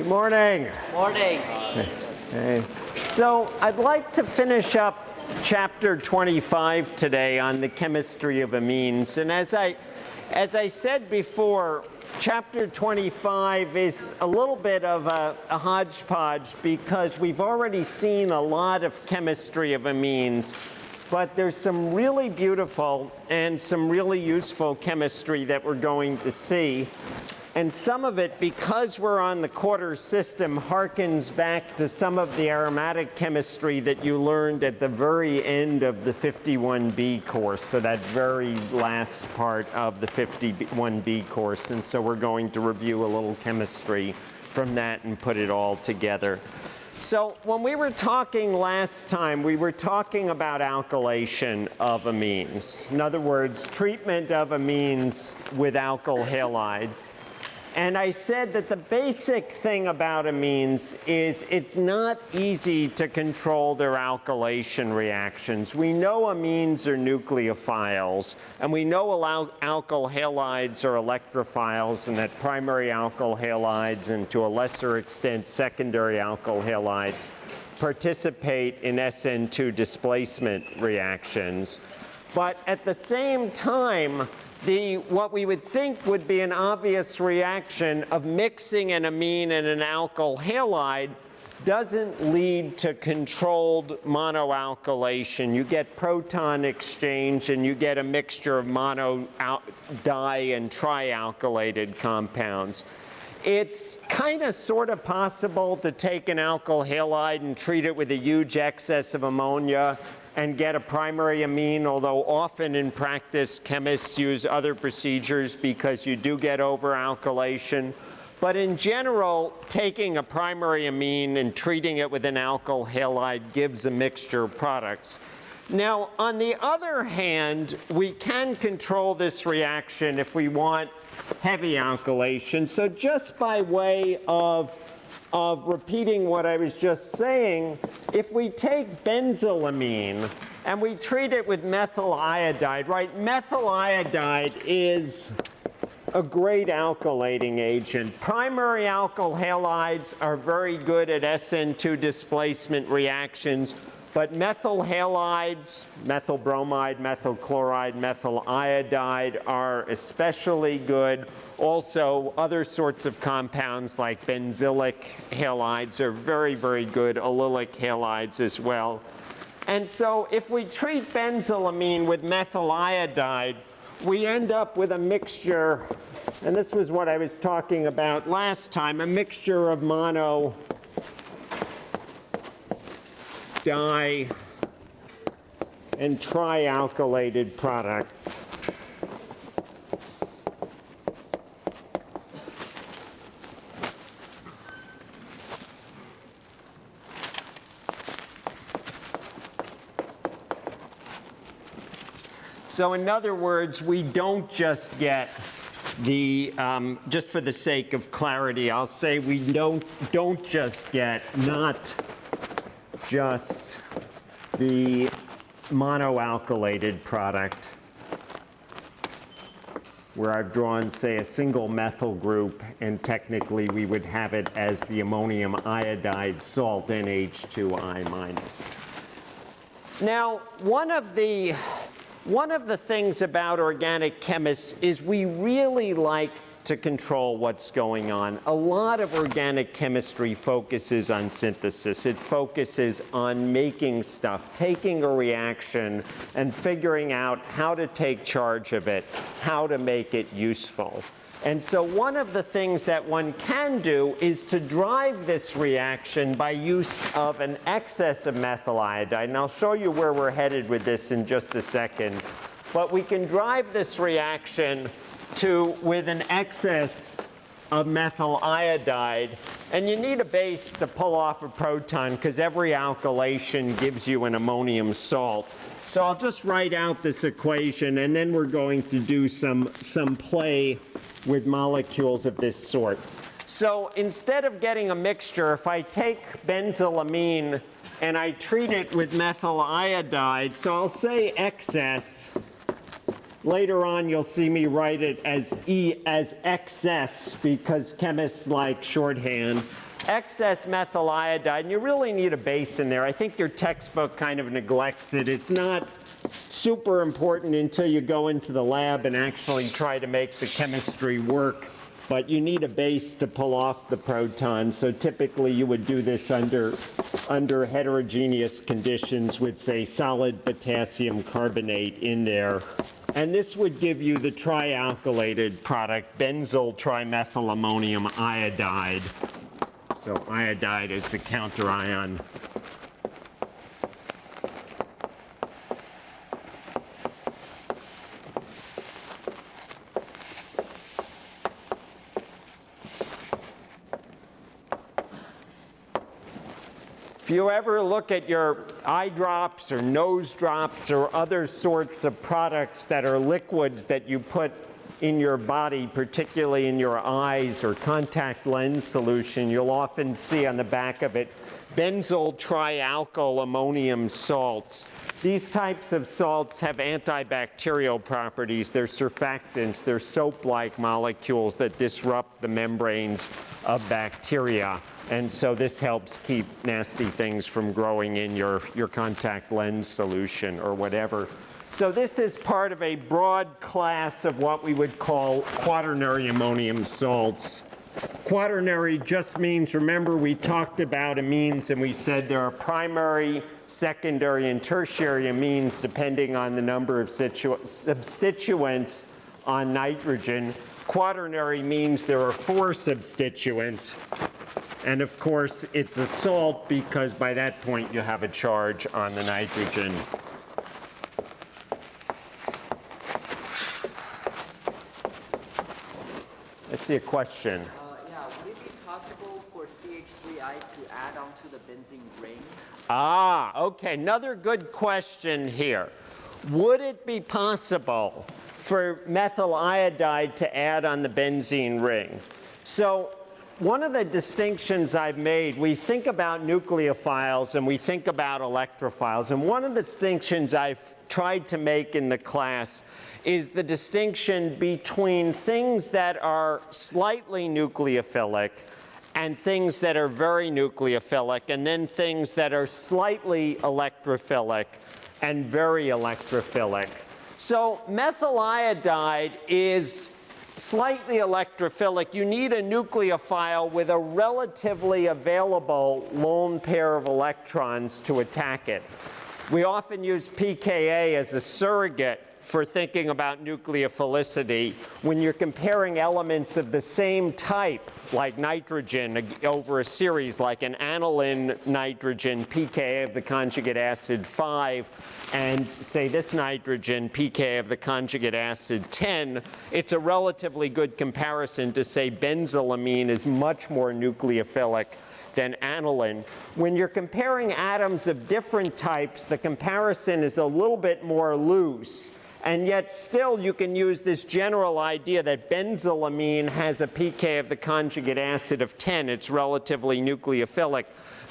Good morning. Morning. Hey. So I'd like to finish up chapter 25 today on the chemistry of amines. And as I, as I said before, chapter 25 is a little bit of a, a hodgepodge because we've already seen a lot of chemistry of amines. But there's some really beautiful and some really useful chemistry that we're going to see. And some of it, because we're on the quarter system, harkens back to some of the aromatic chemistry that you learned at the very end of the 51B course, so that very last part of the 51B course. And so we're going to review a little chemistry from that and put it all together. So when we were talking last time, we were talking about alkylation of amines. In other words, treatment of amines with alkyl halides. And I said that the basic thing about amines is it's not easy to control their alkylation reactions. We know amines are nucleophiles, and we know alkyl halides are electrophiles, and that primary alkyl halides and to a lesser extent secondary alkyl halides participate in SN2 displacement reactions. But at the same time, the, what we would think would be an obvious reaction of mixing an amine and an alkyl halide doesn't lead to controlled monoalkylation. You get proton exchange and you get a mixture of mono di and trialkylated compounds. It's kind of sort of possible to take an alkyl halide and treat it with a huge excess of ammonia and get a primary amine, although often in practice chemists use other procedures because you do get over-alkylation. But in general, taking a primary amine and treating it with an alkyl halide gives a mixture of products. Now, on the other hand, we can control this reaction if we want heavy alkylation. So just by way of of repeating what I was just saying, if we take benzylamine and we treat it with methyl iodide, right? Methyl iodide is a great alkylating agent. Primary alkyl halides are very good at SN2 displacement reactions but methyl halides, methyl bromide, methyl chloride, methyl iodide are especially good. Also, other sorts of compounds like benzylic halides are very, very good. Allylic halides as well. And so if we treat benzylamine with methyl iodide, we end up with a mixture, and this was what I was talking about last time, a mixture of mono di and trialkylated products. So in other words, we don't just get the, um, just for the sake of clarity, I'll say we don't, don't just get not just the monoalkylated product where I've drawn, say, a single methyl group, and technically we would have it as the ammonium iodide salt NH2I minus. Now, one of the one of the things about organic chemists is we really like to control what's going on. A lot of organic chemistry focuses on synthesis. It focuses on making stuff, taking a reaction and figuring out how to take charge of it, how to make it useful. And so one of the things that one can do is to drive this reaction by use of an excess of methyl iodide. And I'll show you where we're headed with this in just a second. But we can drive this reaction to with an excess of methyl iodide. And you need a base to pull off a proton because every alkylation gives you an ammonium salt. So I'll just write out this equation and then we're going to do some, some play with molecules of this sort. So instead of getting a mixture, if I take benzylamine and I treat it with methyl iodide, so I'll say excess Later on, you'll see me write it as E as XS because chemists like shorthand. Excess methyl iodide, and you really need a base in there. I think your textbook kind of neglects it. It's not super important until you go into the lab and actually try to make the chemistry work. But you need a base to pull off the proton. So typically you would do this under, under heterogeneous conditions with, say, solid potassium carbonate in there. And this would give you the trialkylated product, benzyl trimethylammonium iodide. So iodide is the counterion If you ever look at your eye drops or nose drops or other sorts of products that are liquids that you put in your body, particularly in your eyes or contact lens solution, you'll often see on the back of it benzyl trialkyl ammonium salts. These types of salts have antibacterial properties. They're surfactants. They're soap-like molecules that disrupt the membranes of bacteria. And so this helps keep nasty things from growing in your, your contact lens solution or whatever. So this is part of a broad class of what we would call quaternary ammonium salts. Quaternary just means, remember we talked about amines and we said there are primary, secondary, and tertiary amines depending on the number of substituents on nitrogen. Quaternary means there are four substituents and of course, it's a salt because by that point you have a charge on the nitrogen. I see a question. Uh, yeah, would it be possible for CH3I to add onto the benzene ring? Ah, okay. Another good question here. Would it be possible for methyl iodide to add on the benzene ring? So one of the distinctions I've made, we think about nucleophiles and we think about electrophiles. And one of the distinctions I've tried to make in the class is the distinction between things that are slightly nucleophilic and things that are very nucleophilic, and then things that are slightly electrophilic and very electrophilic. So methyl iodide is slightly electrophilic, you need a nucleophile with a relatively available lone pair of electrons to attack it. We often use pKa as a surrogate for thinking about nucleophilicity when you're comparing elements of the same type, like nitrogen, over a series, like an aniline nitrogen, pKa of the conjugate acid 5, and say this nitrogen, pKa of the conjugate acid 10, it's a relatively good comparison to say benzylamine is much more nucleophilic than aniline. When you're comparing atoms of different types, the comparison is a little bit more loose. And yet still you can use this general idea that benzylamine has a pK of the conjugate acid of 10. It's relatively nucleophilic.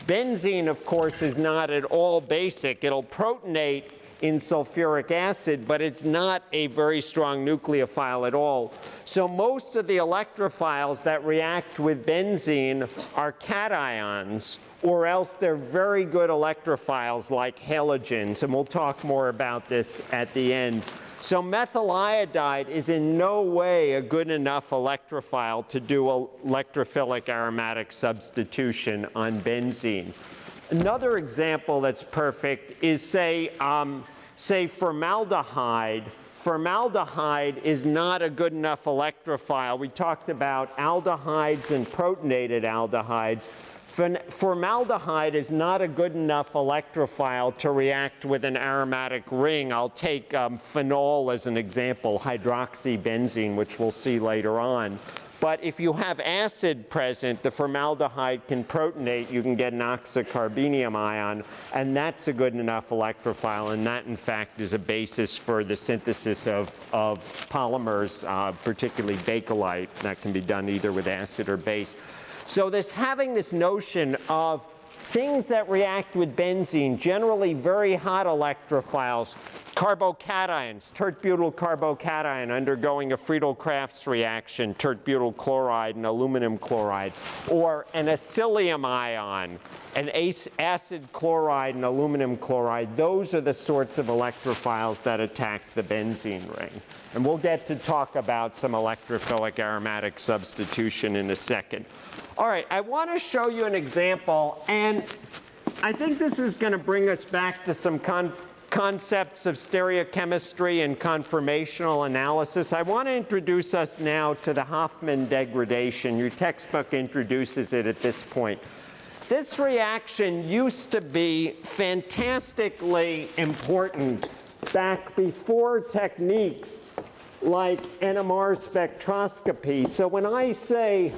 Benzene, of course, is not at all basic. It'll protonate in sulfuric acid, but it's not a very strong nucleophile at all. So most of the electrophiles that react with benzene are cations, or else they're very good electrophiles like halogens, and we'll talk more about this at the end. So methyl iodide is in no way a good enough electrophile to do electrophilic aromatic substitution on benzene. Another example that's perfect is say, um, say formaldehyde. Formaldehyde is not a good enough electrophile. We talked about aldehydes and protonated aldehydes. Formaldehyde is not a good enough electrophile to react with an aromatic ring. I'll take um, phenol as an example, hydroxybenzene, which we'll see later on. But if you have acid present, the formaldehyde can protonate. You can get an oxocarbenium ion, and that's a good enough electrophile. And that, in fact, is a basis for the synthesis of, of polymers, uh, particularly bakelite. That can be done either with acid or base. So this having this notion of things that react with benzene, generally very hot electrophiles, carbocations, tert-butyl carbocation undergoing a Friedel-Crafts reaction, tert-butyl chloride and aluminum chloride, or an acylium ion, an acid chloride and aluminum chloride. Those are the sorts of electrophiles that attack the benzene ring. And we'll get to talk about some electrophilic aromatic substitution in a second. All right, I want to show you an example, and I think this is going to bring us back to some con- concepts of stereochemistry and conformational analysis. I want to introduce us now to the Hofmann degradation. Your textbook introduces it at this point. This reaction used to be fantastically important back before techniques like NMR spectroscopy. So when I say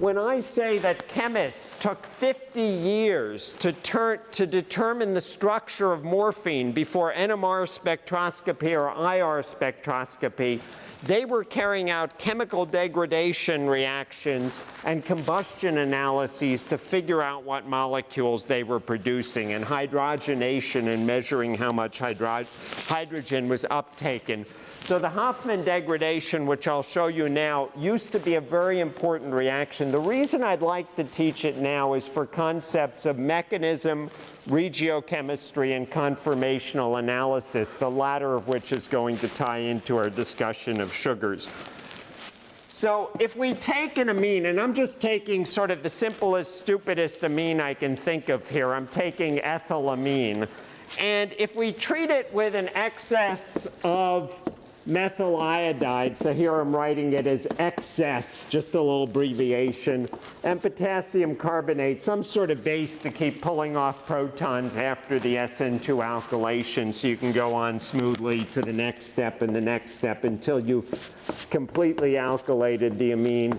when I say that chemists took 50 years to, turn, to determine the structure of morphine before NMR spectroscopy or IR spectroscopy, they were carrying out chemical degradation reactions and combustion analyses to figure out what molecules they were producing and hydrogenation and measuring how much hydro hydrogen was uptaken. So the Hofmann degradation, which I'll show you now, used to be a very important reaction. The reason I'd like to teach it now is for concepts of mechanism, regiochemistry, and conformational analysis, the latter of which is going to tie into our discussion of sugars. So if we take an amine, and I'm just taking sort of the simplest, stupidest amine I can think of here. I'm taking ethylamine. And if we treat it with an excess of methyl iodide, so here I'm writing it as excess, just a little abbreviation, and potassium carbonate, some sort of base to keep pulling off protons after the SN2 alkylation so you can go on smoothly to the next step and the next step until you've completely alkylated the amine.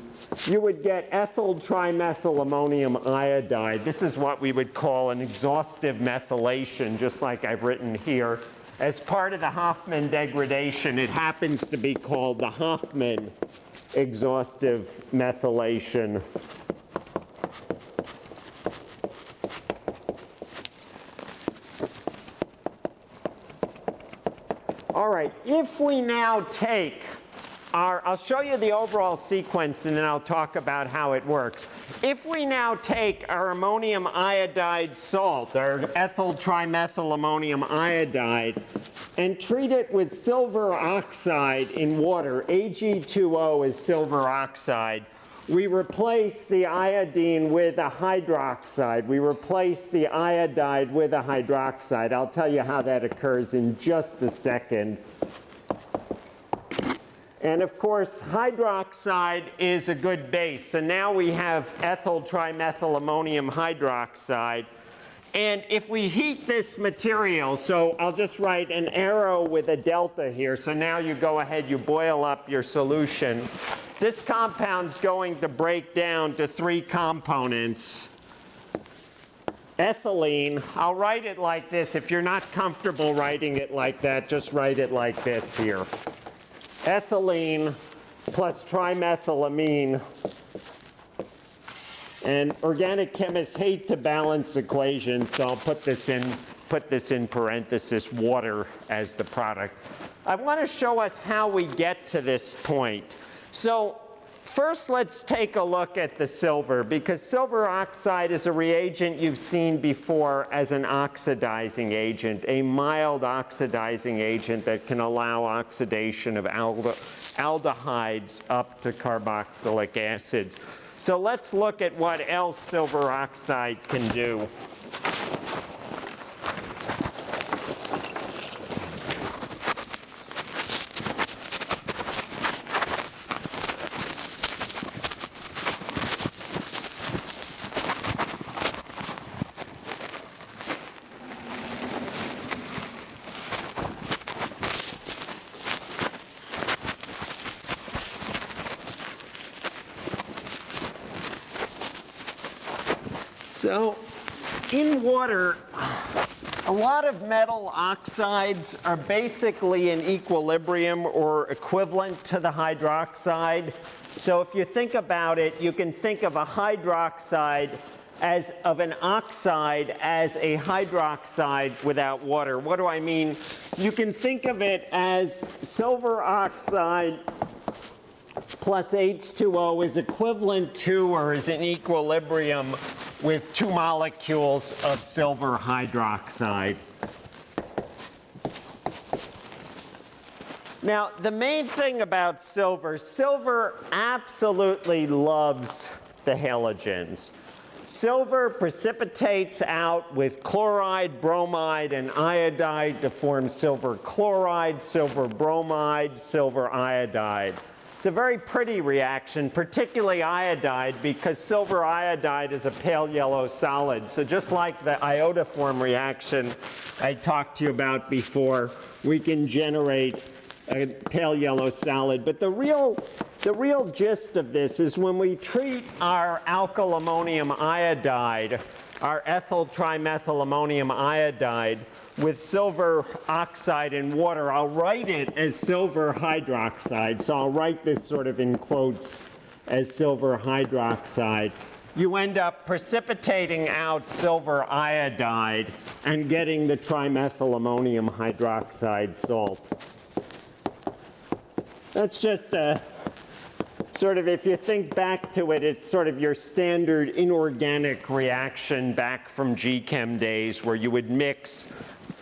You would get ethyl trimethyl ammonium iodide. This is what we would call an exhaustive methylation, just like I've written here. As part of the Hofmann degradation, it happens to be called the Hofmann exhaustive methylation. All right, if we now take our, I'll show you the overall sequence and then I'll talk about how it works. If we now take our ammonium iodide salt, our ethyl trimethyl ammonium iodide, and treat it with silver oxide in water, Ag2O is silver oxide, we replace the iodine with a hydroxide. We replace the iodide with a hydroxide. I'll tell you how that occurs in just a second. And of course, hydroxide is a good base. So now we have ethyl trimethyl ammonium hydroxide. And if we heat this material, so I'll just write an arrow with a delta here. So now you go ahead, you boil up your solution. This compound's going to break down to three components. Ethylene, I'll write it like this. If you're not comfortable writing it like that, just write it like this here ethylene plus trimethylamine. And organic chemists hate to balance equations, so I'll put this in, put this in parenthesis, water as the product. I want to show us how we get to this point. So first let's take a look at the silver because silver oxide is a reagent you've seen before as an oxidizing agent, a mild oxidizing agent that can allow oxidation of aldehydes up to carboxylic acids. So let's look at what else silver oxide can do. So in water, A lot of metal oxides are basically in equilibrium or equivalent to the hydroxide. So if you think about it, you can think of a hydroxide as of an oxide as a hydroxide without water. What do I mean? You can think of it as silver oxide plus H2O is equivalent to or is in equilibrium with two molecules of silver hydroxide. Now, the main thing about silver, silver absolutely loves the halogens. Silver precipitates out with chloride, bromide, and iodide to form silver chloride, silver bromide, silver iodide. It's a very pretty reaction, particularly iodide, because silver iodide is a pale yellow solid. So just like the iodoform reaction I talked to you about before, we can generate a pale yellow solid. But the real, the real gist of this is when we treat our alkyl ammonium iodide, our ethyl trimethyl ammonium iodide, with silver oxide and water, I'll write it as silver hydroxide. So I'll write this sort of in quotes as silver hydroxide. You end up precipitating out silver iodide and getting the trimethyl ammonium hydroxide salt. That's just a sort of, if you think back to it, it's sort of your standard inorganic reaction back from GChem days where you would mix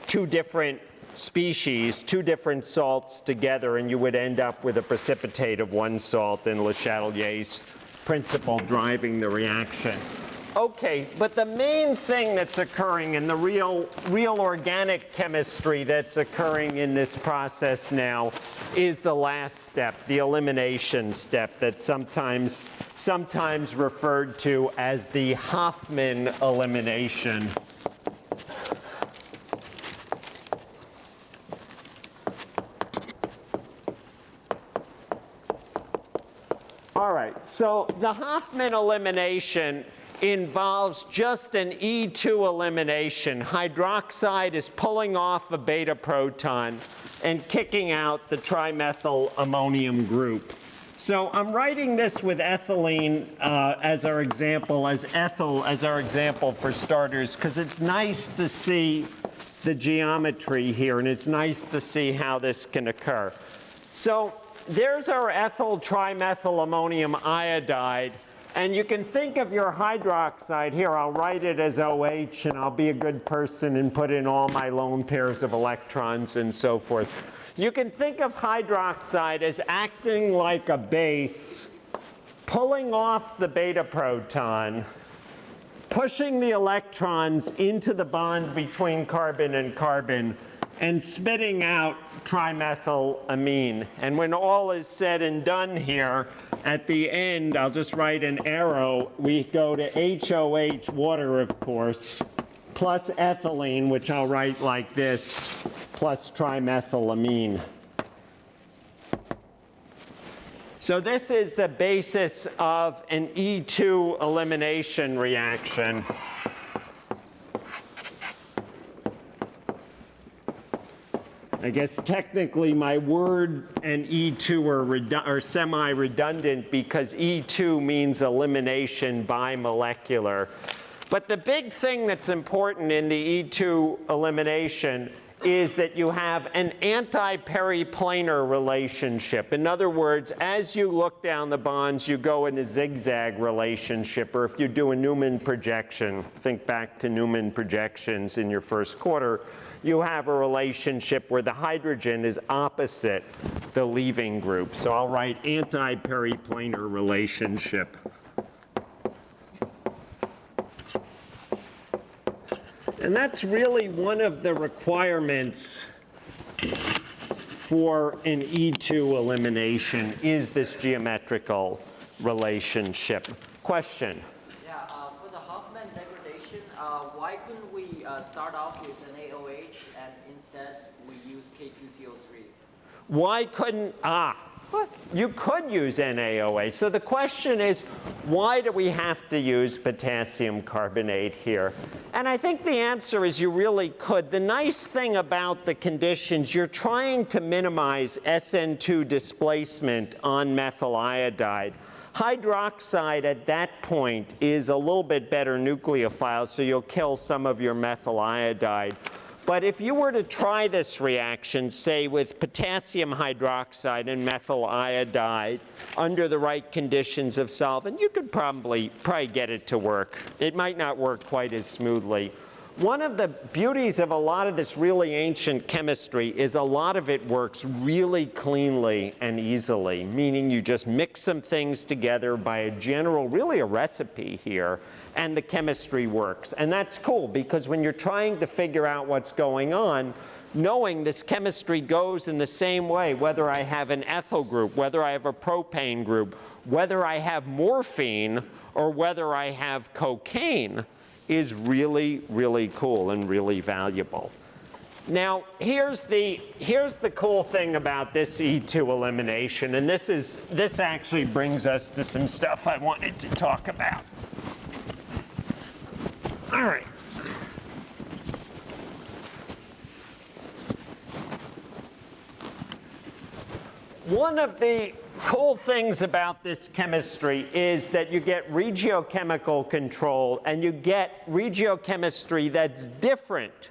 two different species, two different salts together, and you would end up with a precipitate of one salt and Le Chatelier's principle driving the reaction. Okay, but the main thing that's occurring in the real, real organic chemistry that's occurring in this process now is the last step, the elimination step that's sometimes, sometimes referred to as the Hofmann elimination. All right, so the Hofmann elimination involves just an E2 elimination. Hydroxide is pulling off a beta proton and kicking out the trimethyl ammonium group. So I'm writing this with ethylene uh, as our example, as ethyl as our example for starters, because it's nice to see the geometry here, and it's nice to see how this can occur. So there's our ethyl trimethyl ammonium iodide. And you can think of your hydroxide here. I'll write it as OH, and I'll be a good person and put in all my lone pairs of electrons and so forth. You can think of hydroxide as acting like a base, pulling off the beta proton, pushing the electrons into the bond between carbon and carbon, and spitting out trimethylamine. And when all is said and done here, at the end, I'll just write an arrow. We go to HOH, water, of course, plus ethylene, which I'll write like this, plus trimethylamine. So this is the basis of an E2 elimination reaction. I guess technically my word and E2 are, are semi-redundant because E2 means elimination bimolecular. But the big thing that's important in the E2 elimination is that you have an anti-periplanar relationship. In other words, as you look down the bonds, you go in a zigzag relationship, or if you do a Newman projection, think back to Newman projections in your first quarter, you have a relationship where the hydrogen is opposite the leaving group. So I'll write anti-periplanar relationship. And that's really one of the requirements for an E2 elimination is this geometrical relationship. Question? Yeah, uh, for the Hofmann degradation, uh, why couldn't we uh, start off with NaOH and instead we use K2CO3? Why couldn't, ah, you could use NaOH. So the question is, why do we have to use potassium carbonate here? And I think the answer is you really could. The nice thing about the conditions, you're trying to minimize SN2 displacement on methyl iodide. Hydroxide at that point is a little bit better nucleophile, so you'll kill some of your methyl iodide. But if you were to try this reaction, say with potassium hydroxide and methyl iodide under the right conditions of solvent, you could probably, probably get it to work. It might not work quite as smoothly. One of the beauties of a lot of this really ancient chemistry is a lot of it works really cleanly and easily, meaning you just mix some things together by a general, really a recipe here, and the chemistry works. And that's cool because when you're trying to figure out what's going on, knowing this chemistry goes in the same way, whether I have an ethyl group, whether I have a propane group, whether I have morphine, or whether I have cocaine, is really, really cool and really valuable. Now, here's the, here's the cool thing about this E2 elimination, and this, is, this actually brings us to some stuff I wanted to talk about. All right. One of the cool things about this chemistry is that you get regiochemical control and you get regiochemistry that's different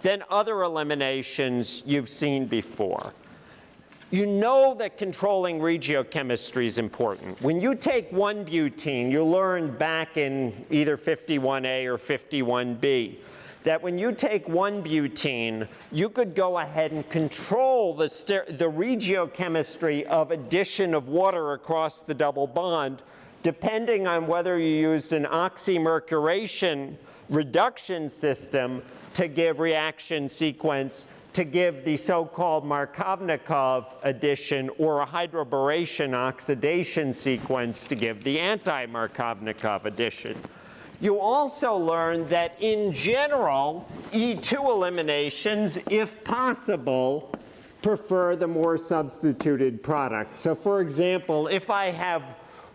than other eliminations you've seen before. You know that controlling regiochemistry is important. When you take 1-butene, you learned back in either 51A or 51B that when you take 1-butene, you could go ahead and control the, the regiochemistry of addition of water across the double bond depending on whether you used an oxymercuration reduction system to give reaction sequence to give the so-called Markovnikov addition or a hydroboration oxidation sequence to give the anti-Markovnikov addition. You also learn that in general, E2 eliminations, if possible, prefer the more substituted product. So for example, if I have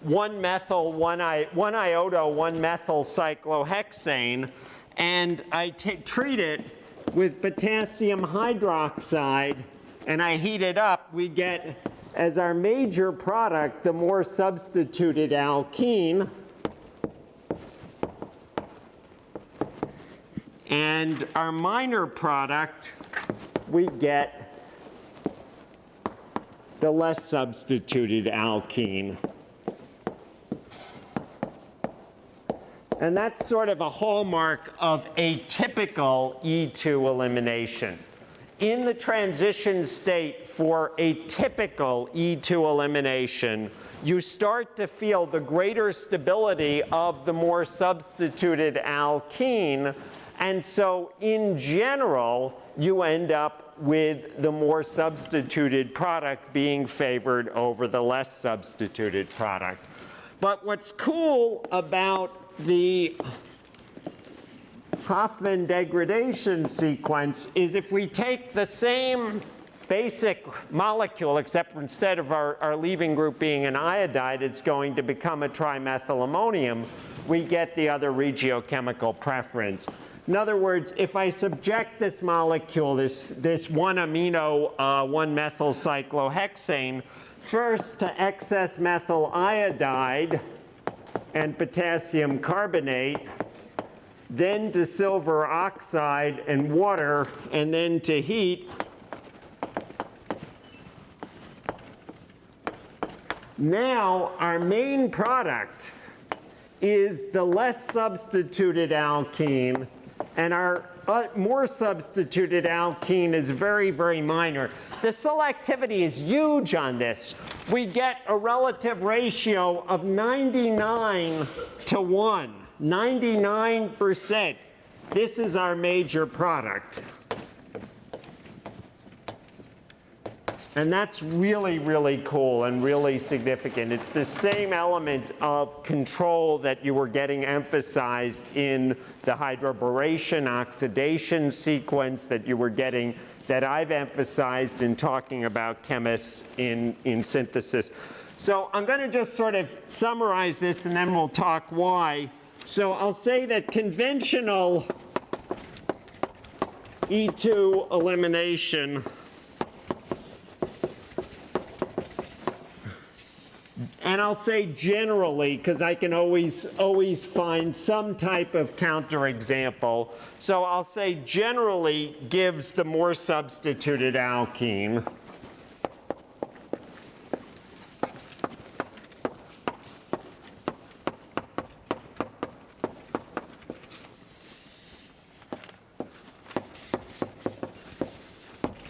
one methyl, one, I, one iodo, one methyl cyclohexane, and I treat it with potassium hydroxide, and I heat it up, we get as our major product the more substituted alkene, And our minor product, we get the less substituted alkene. And that's sort of a hallmark of a typical E2 elimination. In the transition state for a typical E2 elimination, you start to feel the greater stability of the more substituted alkene and so in general, you end up with the more substituted product being favored over the less substituted product. But what's cool about the Hofmann degradation sequence is if we take the same basic molecule, except instead of our, our leaving group being an iodide, it's going to become a trimethylammonium, we get the other regiochemical preference. In other words, if I subject this molecule, this, this one amino, uh, one methyl cyclohexane, first to excess methyl iodide and potassium carbonate, then to silver oxide and water, and then to heat, Now, our main product is the less substituted alkene and our uh, more substituted alkene is very, very minor. The selectivity is huge on this. We get a relative ratio of 99 to 1, 99%. This is our major product. And that's really, really cool and really significant. It's the same element of control that you were getting emphasized in the hydroboration oxidation sequence that you were getting that I've emphasized in talking about chemists in, in synthesis. So I'm going to just sort of summarize this and then we'll talk why. So I'll say that conventional E2 elimination and I'll say generally because I can always always find some type of counterexample. So I'll say generally gives the more substituted alkene.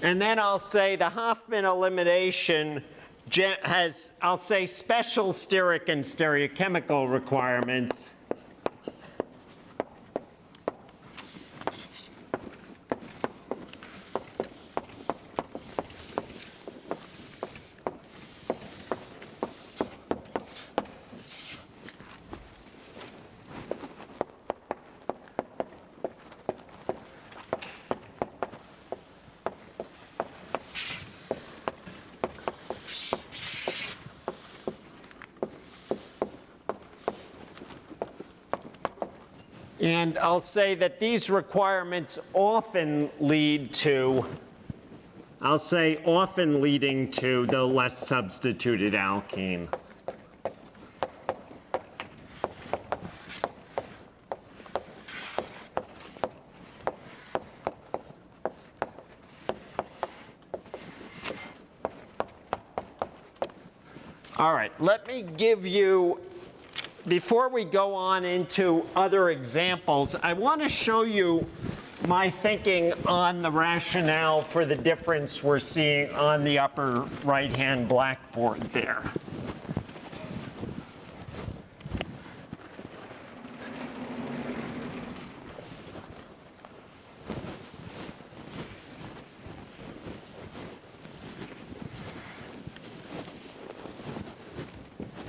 And then I'll say the Hofmann elimination has, I'll say, special steric and stereochemical requirements. And I'll say that these requirements often lead to, I'll say often leading to the less substituted alkene. All right, let me give you before we go on into other examples, I want to show you my thinking on the rationale for the difference we're seeing on the upper right-hand blackboard there.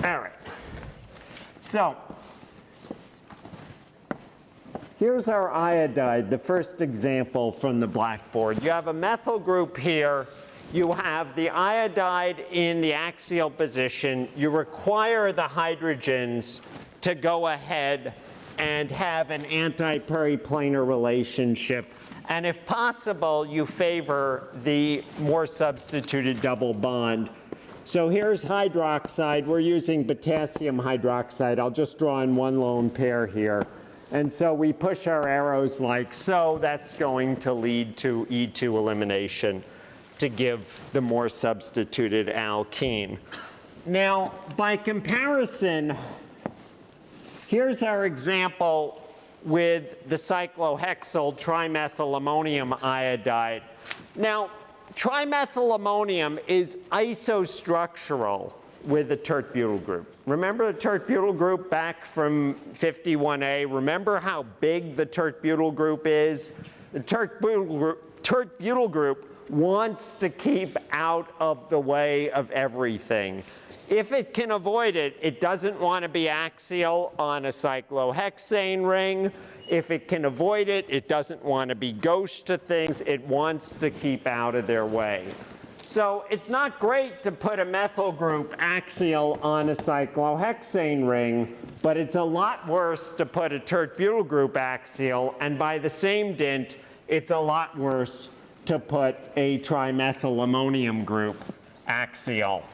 All right. So, here's our iodide, the first example from the blackboard. You have a methyl group here. You have the iodide in the axial position. You require the hydrogens to go ahead and have an anti-periplanar relationship. And if possible, you favor the more substituted double bond. So here's hydroxide. We're using potassium hydroxide. I'll just draw in one lone pair here. And so we push our arrows like so. That's going to lead to E2 elimination to give the more substituted alkene. Now, by comparison, here's our example with the cyclohexyl trimethylammonium iodide. Now, trimethylammonium is isostructural with the tert butyl group. Remember the tert butyl group back from 51A? Remember how big the tert butyl group is? The tert butyl group, tert group wants to keep out of the way of everything. If it can avoid it, it doesn't want to be axial on a cyclohexane ring. If it can avoid it, it doesn't want to be gauche to things. It wants to keep out of their way. So it's not great to put a methyl group axial on a cyclohexane ring, but it's a lot worse to put a tert butyl group axial, and by the same dint, it's a lot worse to put a trimethylammonium group axial.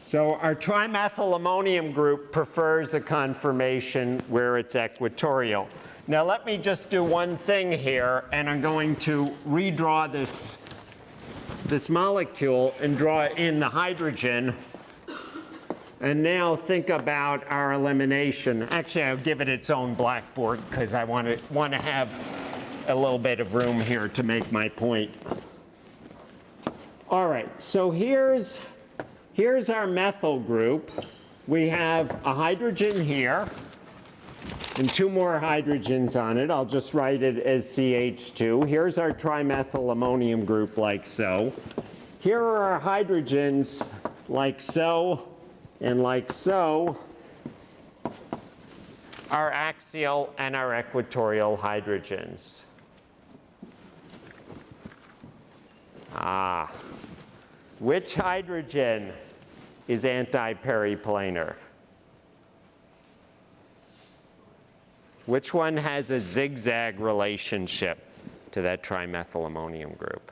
So our trimethylammonium group prefers a conformation where it's equatorial. Now let me just do one thing here, and I'm going to redraw this, this molecule and draw in the hydrogen. And now think about our elimination. Actually, I'll give it its own blackboard because I want to, want to have a little bit of room here to make my point. All right, so here's Here's our methyl group. We have a hydrogen here and two more hydrogens on it. I'll just write it as CH2. Here's our trimethylammonium group like so. Here are our hydrogens like so and like so. our axial and our equatorial hydrogens. Ah, which hydrogen is anti-periplanar? Which one has a zigzag relationship to that trimethylammonium group?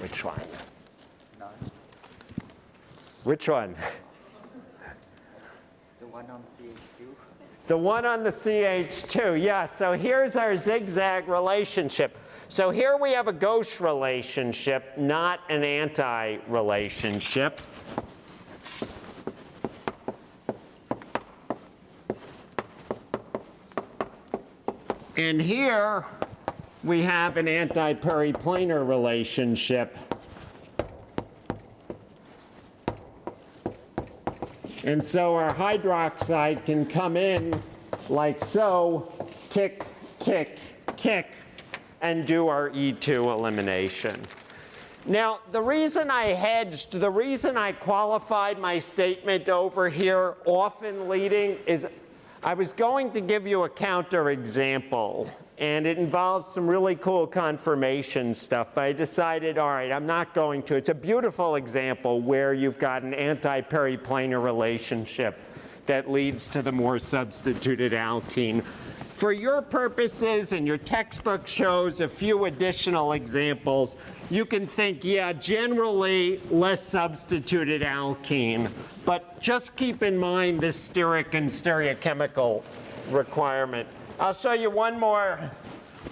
Which one? None. Which one? The one on CH2. The one on the CH2, yeah. So here's our zigzag relationship. So here we have a gauche relationship, not an anti-relationship. And here we have an anti-periplanar relationship. And so our hydroxide can come in like so, kick, kick, kick, and do our E2 elimination. Now, the reason I hedged, the reason I qualified my statement over here, often leading, is I was going to give you a counterexample, and it involves some really cool conformation stuff, but I decided, all right, I'm not going to. It's a beautiful example where you've got an anti-periplanar relationship that leads to the more substituted alkene. For your purposes, and your textbook shows a few additional examples, you can think, yeah, generally less substituted alkene, but just keep in mind this steric and stereochemical requirement. I'll show you one more,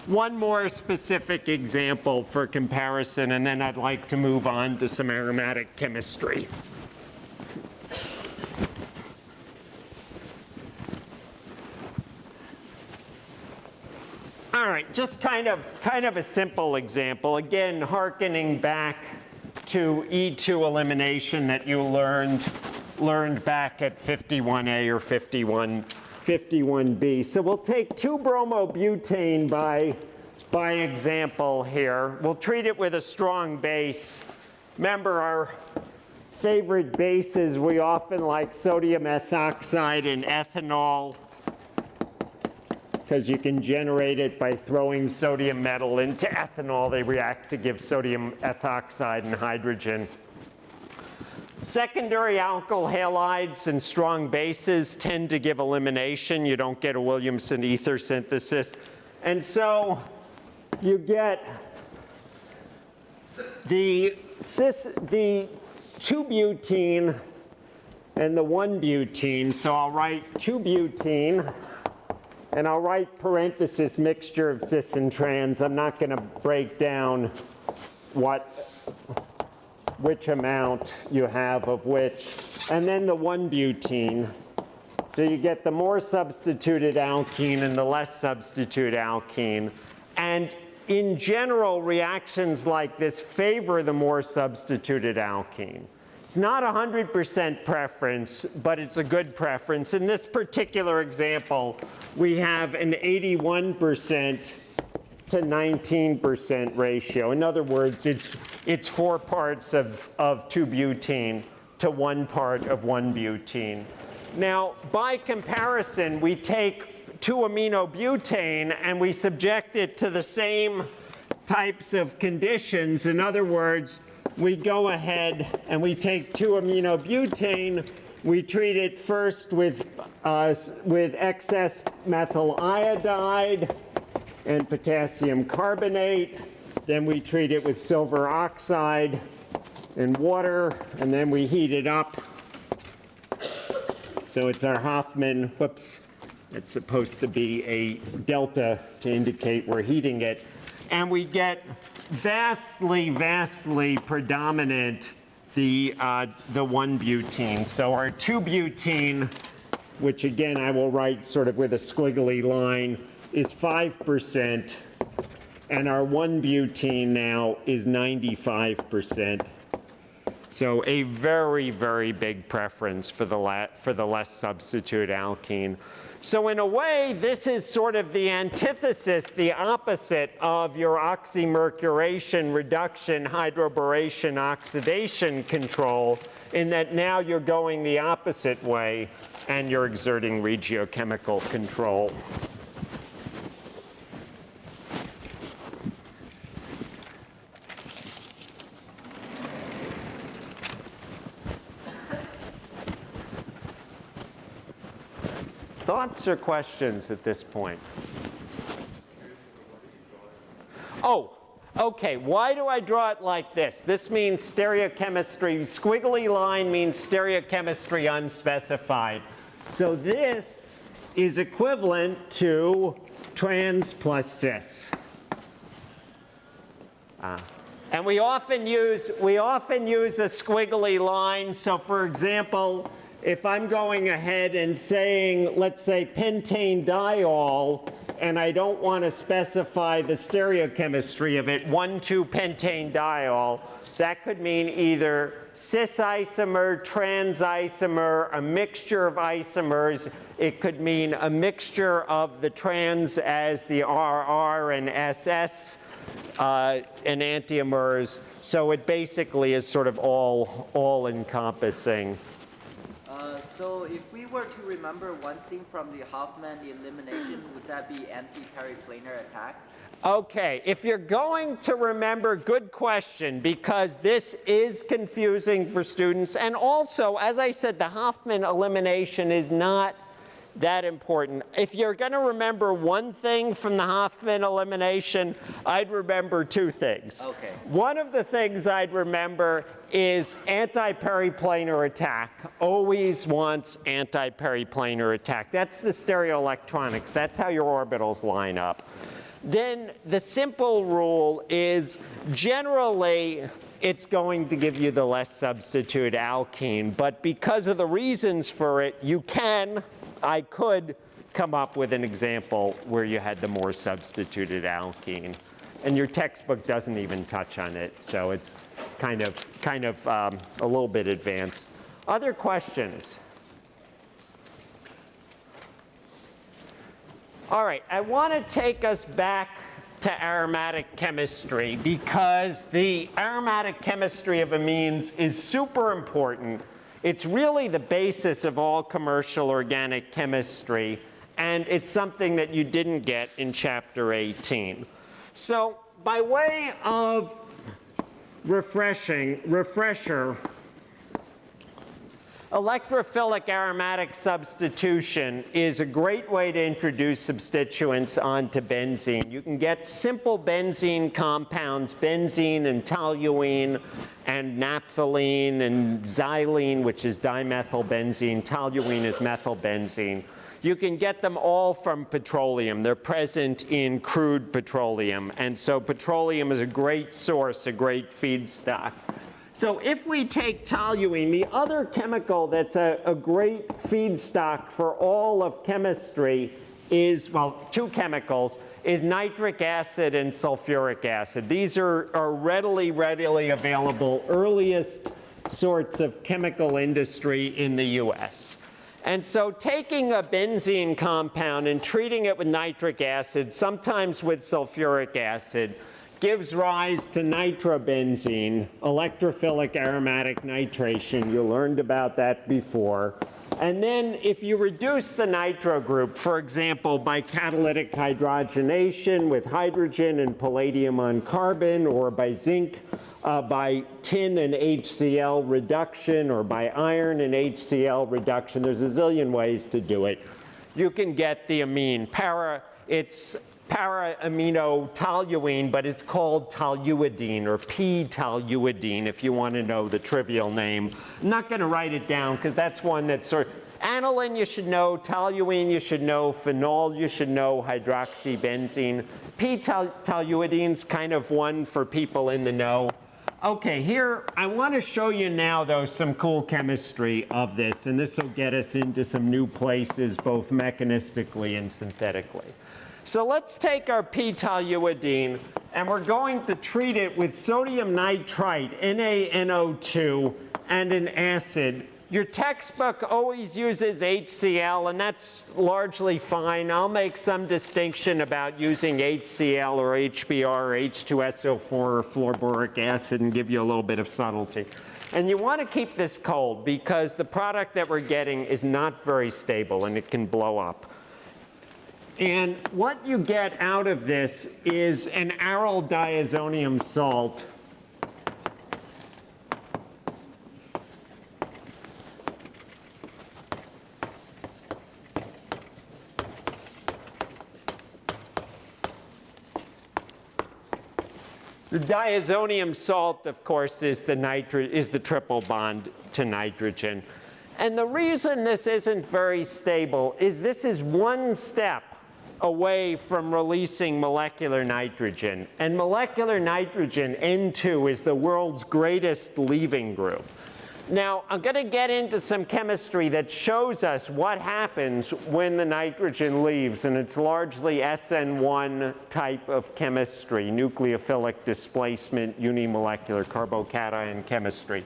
one more specific example for comparison, and then I'd like to move on to some aromatic chemistry. All right, just kind of, kind of a simple example. Again, hearkening back to E2 elimination that you learned, learned back at 51A or 51, 51B. So we'll take 2-bromobutane by, by example here. We'll treat it with a strong base. Remember our favorite bases, we often like sodium ethoxide and ethanol because you can generate it by throwing sodium metal into ethanol. They react to give sodium ethoxide and hydrogen. Secondary alkyl halides and strong bases tend to give elimination. You don't get a Williamson ether synthesis. And so you get the, cis, the 2-butene and the 1-butene. So I'll write 2-butene and I'll write parenthesis mixture of cis and trans. I'm not going to break down what, which amount you have of which. And then the 1-butene. So you get the more substituted alkene and the less substituted alkene. And in general, reactions like this favor the more substituted alkene. It's not 100% preference, but it's a good preference. In this particular example, we have an 81% to 19% ratio. In other words, it's, it's four parts of, of 2-butene to one part of 1-butene. Now, by comparison, we take 2-aminobutane and we subject it to the same types of conditions. In other words, we go ahead and we take 2-aminobutane, we treat it first with, uh, with excess methyl iodide and potassium carbonate. Then we treat it with silver oxide and water, and then we heat it up. So it's our Hofmann, whoops, it's supposed to be a delta to indicate we're heating it. And we get vastly, vastly predominant the, uh, the 1-butene. So our 2-butene, which again I will write sort of with a squiggly line, is 5%, and our 1-butene now is 95%. So a very, very big preference for the, for the less substitute alkene. So in a way, this is sort of the antithesis, the opposite of your oxymercuration, reduction, hydroboration, oxidation control, in that now you're going the opposite way and you're exerting regiochemical control. Thoughts or questions at this point? Oh, okay. Why do I draw it like this? This means stereochemistry. Squiggly line means stereochemistry unspecified. So this is equivalent to trans plus cis. Ah. And we often use we often use a squiggly line. So for example, if I'm going ahead and saying, let's say pentane diol, and I don't want to specify the stereochemistry of it, 1,2-pentane diol, that could mean either cis isomer, trans isomer, a mixture of isomers. It could mean a mixture of the trans as the RR and SS uh, enantiomers. So it basically is sort of all, all encompassing. So if we were to remember one thing from the Hofmann elimination, would that be anti-periplanar attack? Okay, if you're going to remember, good question, because this is confusing for students. And also, as I said, the Hofmann elimination is not that important. If you're going to remember one thing from the Hofmann elimination, I'd remember two things. Okay. One of the things I'd remember is anti-periplanar attack. Always wants anti-periplanar attack. That's the stereoelectronics. That's how your orbitals line up. Then the simple rule is generally it's going to give you the less substitute alkene. But because of the reasons for it, you can I could come up with an example where you had the more substituted alkene. And your textbook doesn't even touch on it, so it's kind of, kind of um, a little bit advanced. Other questions? All right, I want to take us back to aromatic chemistry because the aromatic chemistry of amines is super important it's really the basis of all commercial organic chemistry, and it's something that you didn't get in chapter 18. So by way of refreshing, refresher, Electrophilic aromatic substitution is a great way to introduce substituents onto benzene. You can get simple benzene compounds, benzene and toluene and naphthalene and xylene, which is dimethylbenzene. Toluene is methylbenzene. You can get them all from petroleum. They're present in crude petroleum. And so petroleum is a great source, a great feedstock. So if we take toluene, the other chemical that's a, a, great feedstock for all of chemistry is, well, two chemicals, is nitric acid and sulfuric acid. These are, are readily, readily available, earliest sorts of chemical industry in the US. And so taking a benzene compound and treating it with nitric acid, sometimes with sulfuric acid, gives rise to nitrobenzene, electrophilic aromatic nitration. You learned about that before. And then if you reduce the nitro group, for example, by catalytic hydrogenation with hydrogen and palladium on carbon, or by zinc, uh, by tin and HCl reduction, or by iron and HCl reduction, there's a zillion ways to do it. You can get the amine. Para, it's para-amino-toluene, but it's called toluidine or p-toluidine if you want to know the trivial name. I'm not going to write it down because that's one that's sort of, aniline you should know, toluene you should know, phenol you should know, hydroxybenzene. P-toluidine's kind of one for people in the know. Okay, here, I want to show you now, though, some cool chemistry of this, and this will get us into some new places, both mechanistically and synthetically. So let's take our p-toluidine and we're going to treat it with sodium nitrite, NaNO2, and an acid Your textbook always uses HCl, and that's largely fine. I'll make some distinction about using HCl or HBr or H2SO4 or fluorboric acid and give you a little bit of subtlety. And you want to keep this cold because the product that we're getting is not very stable and it can blow up. And what you get out of this is an aryl diazonium salt The diazonium salt, of course, is the, is the triple bond to nitrogen. And the reason this isn't very stable is this is one step away from releasing molecular nitrogen. And molecular nitrogen, N2, is the world's greatest leaving group. Now, I'm going to get into some chemistry that shows us what happens when the nitrogen leaves, and it's largely SN1 type of chemistry, nucleophilic displacement, unimolecular carbocation chemistry.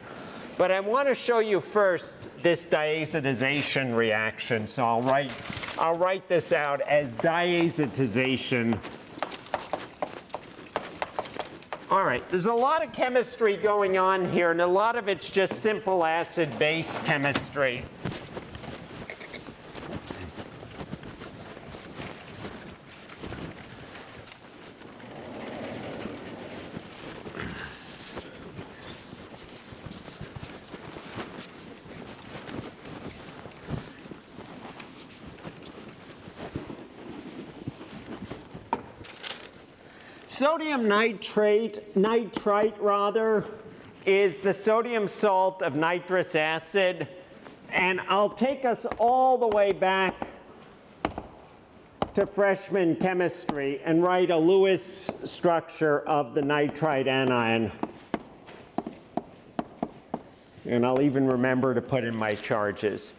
But I want to show you first this diazotization reaction. So I'll write, I'll write this out as diazotization all right, there's a lot of chemistry going on here, and a lot of it's just simple acid-base chemistry. Sodium nitrate, nitrite rather, is the sodium salt of nitrous acid. And I'll take us all the way back to freshman chemistry and write a Lewis structure of the nitrite anion. And I'll even remember to put in my charges.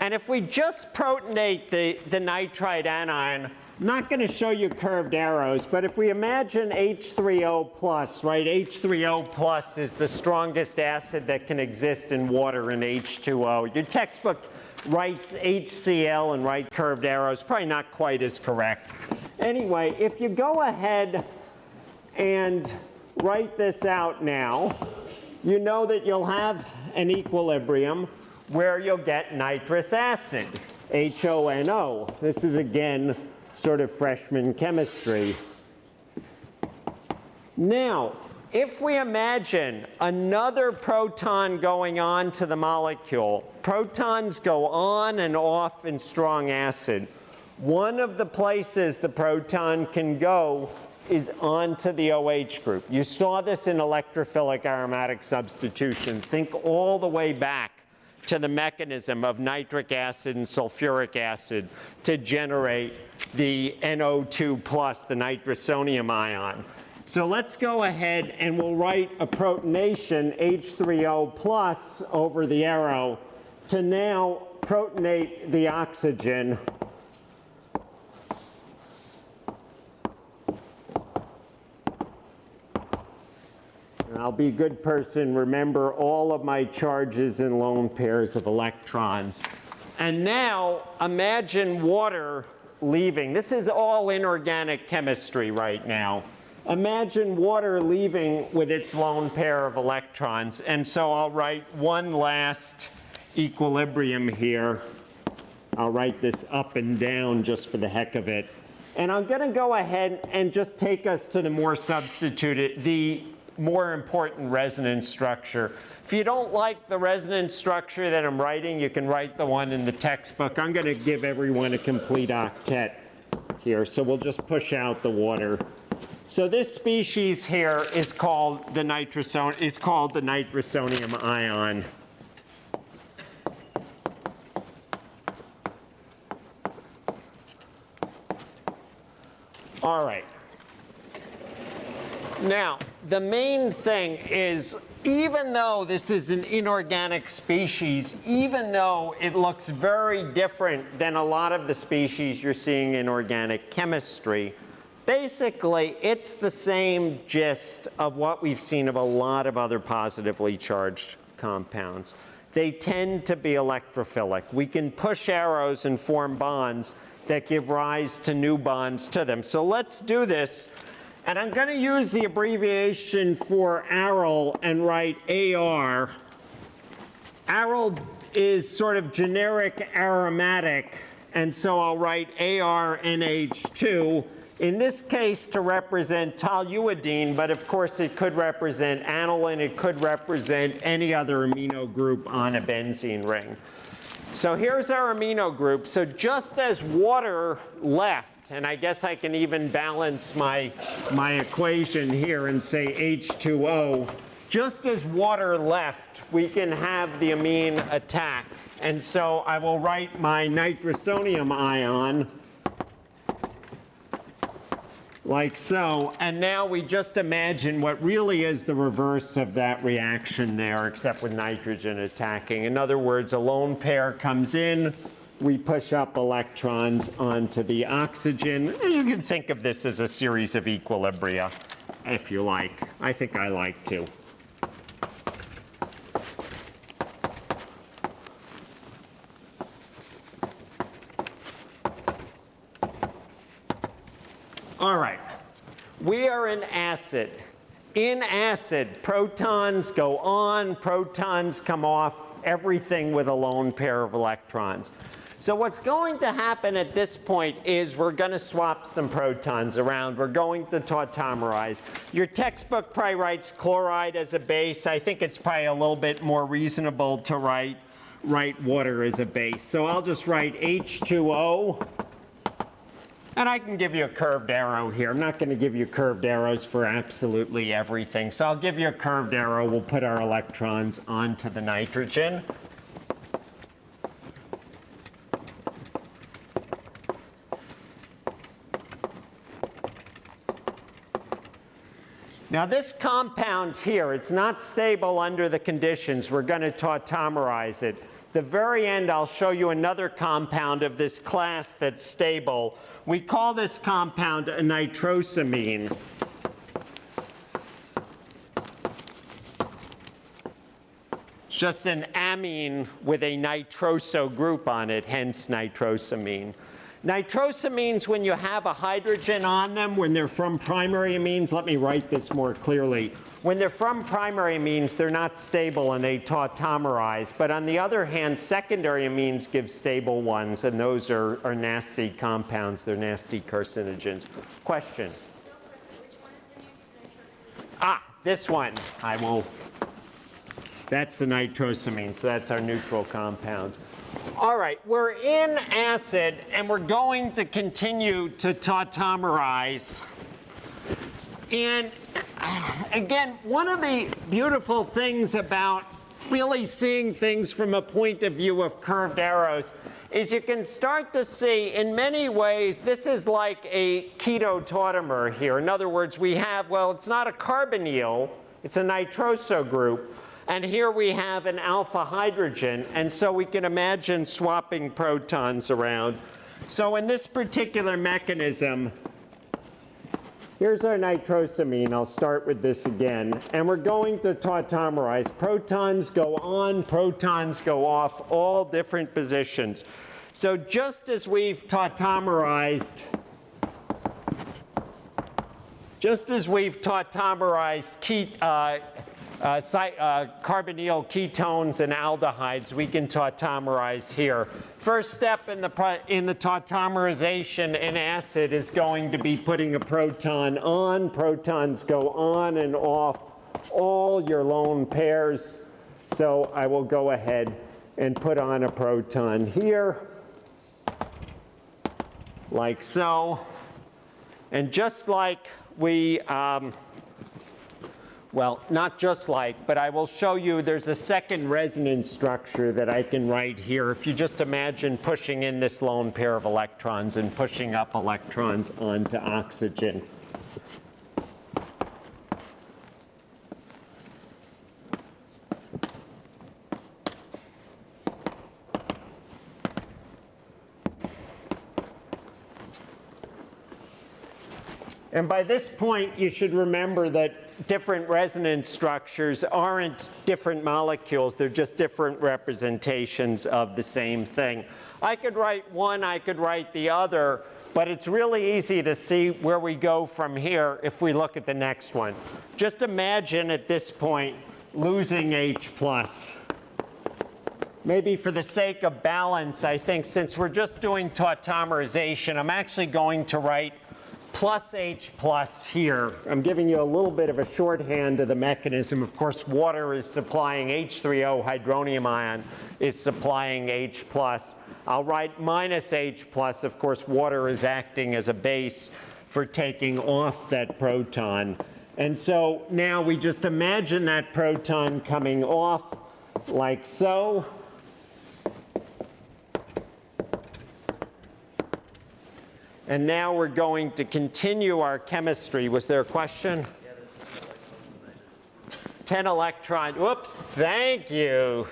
And if we just protonate the, the nitrite anion, not going to show you curved arrows, but if we imagine H3O plus, right, H3O plus is the strongest acid that can exist in water in H2O. Your textbook writes HCl and write curved arrows, probably not quite as correct. Anyway, if you go ahead and write this out now, you know that you'll have an equilibrium where you'll get nitrous acid, HONO. This is again sort of freshman chemistry. Now, if we imagine another proton going on to the molecule, protons go on and off in strong acid. One of the places the proton can go is onto the OH group. You saw this in electrophilic aromatic substitution. Think all the way back to the mechanism of nitric acid and sulfuric acid to generate the NO2 plus, the nitrosonium ion. So let's go ahead and we'll write a protonation H3O plus over the arrow to now protonate the oxygen I'll be a good person, remember all of my charges and lone pairs of electrons. And now imagine water leaving. This is all inorganic chemistry right now. Imagine water leaving with its lone pair of electrons. And so I'll write one last equilibrium here. I'll write this up and down just for the heck of it. And I'm going to go ahead and just take us to the more substituted, the more important resonance structure. If you don't like the resonance structure that I'm writing, you can write the one in the textbook. I'm going to give everyone a complete octet here, so we'll just push out the water. So this species here is called the nitroson is called the nitrosonium ion. All right. Now, the main thing is even though this is an inorganic species, even though it looks very different than a lot of the species you're seeing in organic chemistry, basically it's the same gist of what we've seen of a lot of other positively charged compounds. they tend to be electrophilic. We can push arrows and form bonds that give rise to new bonds to them. So let's do this. And I'm going to use the abbreviation for aryl and write AR. Aryl is sort of generic aromatic, and so I'll write ARNH2 in this case to represent toluidine, but of course it could represent aniline, it could represent any other amino group on a benzene ring. So here's our amino group. So just as water left, and I guess I can even balance my, my equation here and say H2O, just as water left, we can have the amine attack. And so I will write my nitrosonium ion like so. And now we just imagine what really is the reverse of that reaction there, except with nitrogen attacking. In other words, a lone pair comes in, we push up electrons onto the oxygen. You can think of this as a series of equilibria, if you like. I think I like to. All right. We are an acid. In acid, protons go on, protons come off, everything with a lone pair of electrons. So what's going to happen at this point is we're going to swap some protons around. We're going to tautomerize. Your textbook probably writes chloride as a base. I think it's probably a little bit more reasonable to write, write water as a base. So I'll just write H2O and I can give you a curved arrow here. I'm not going to give you curved arrows for absolutely everything. So I'll give you a curved arrow. We'll put our electrons onto the nitrogen. Now this compound here, it's not stable under the conditions. We're going to tautomerize it. The very end, I'll show you another compound of this class that's stable. We call this compound a nitrosamine. It's just an amine with a nitroso group on it, hence nitrosamine. Nitrosamines, when you have a hydrogen on them, when they're from primary amines, let me write this more clearly. When they're from primary amines, they're not stable and they tautomerize. But on the other hand, secondary amines give stable ones, and those are, are nasty compounds. They're nasty carcinogens. Question? Ah, this one. I will. That's the nitrosamine, so that's our neutral compound. All right, we're in acid, and we're going to continue to tautomerize. And again, one of the beautiful things about really seeing things from a point of view of curved arrows is you can start to see in many ways this is like a keto tautomer here. In other words, we have, well, it's not a carbonyl, it's a nitroso group. And here we have an alpha hydrogen, and so we can imagine swapping protons around. So in this particular mechanism, here's our nitrosamine. I'll start with this again. And we're going to tautomerize. Protons go on, protons go off, all different positions. So just as we've tautomerized, just as we've tautomerized key, uh, uh, uh, carbonyl ketones and aldehydes we can tautomerize here. First step in the, in the tautomerization in acid is going to be putting a proton on. Protons go on and off all your lone pairs. So I will go ahead and put on a proton here, like so. And just like we um, well, not just like, but I will show you there's a second resonance structure that I can write here. If you just imagine pushing in this lone pair of electrons and pushing up electrons onto oxygen. And by this point, you should remember that different resonance structures aren't different molecules, they're just different representations of the same thing. I could write one, I could write the other, but it's really easy to see where we go from here if we look at the next one. Just imagine at this point losing H plus. Maybe for the sake of balance, I think since we're just doing tautomerization, I'm actually going to write plus H plus here. I'm giving you a little bit of a shorthand of the mechanism. Of course, water is supplying H3O, hydronium ion is supplying H plus. I'll write minus H plus. Of course, water is acting as a base for taking off that proton. And so now we just imagine that proton coming off like so. And now we're going to continue our chemistry. Was there a question? 10 electron, whoops, thank you.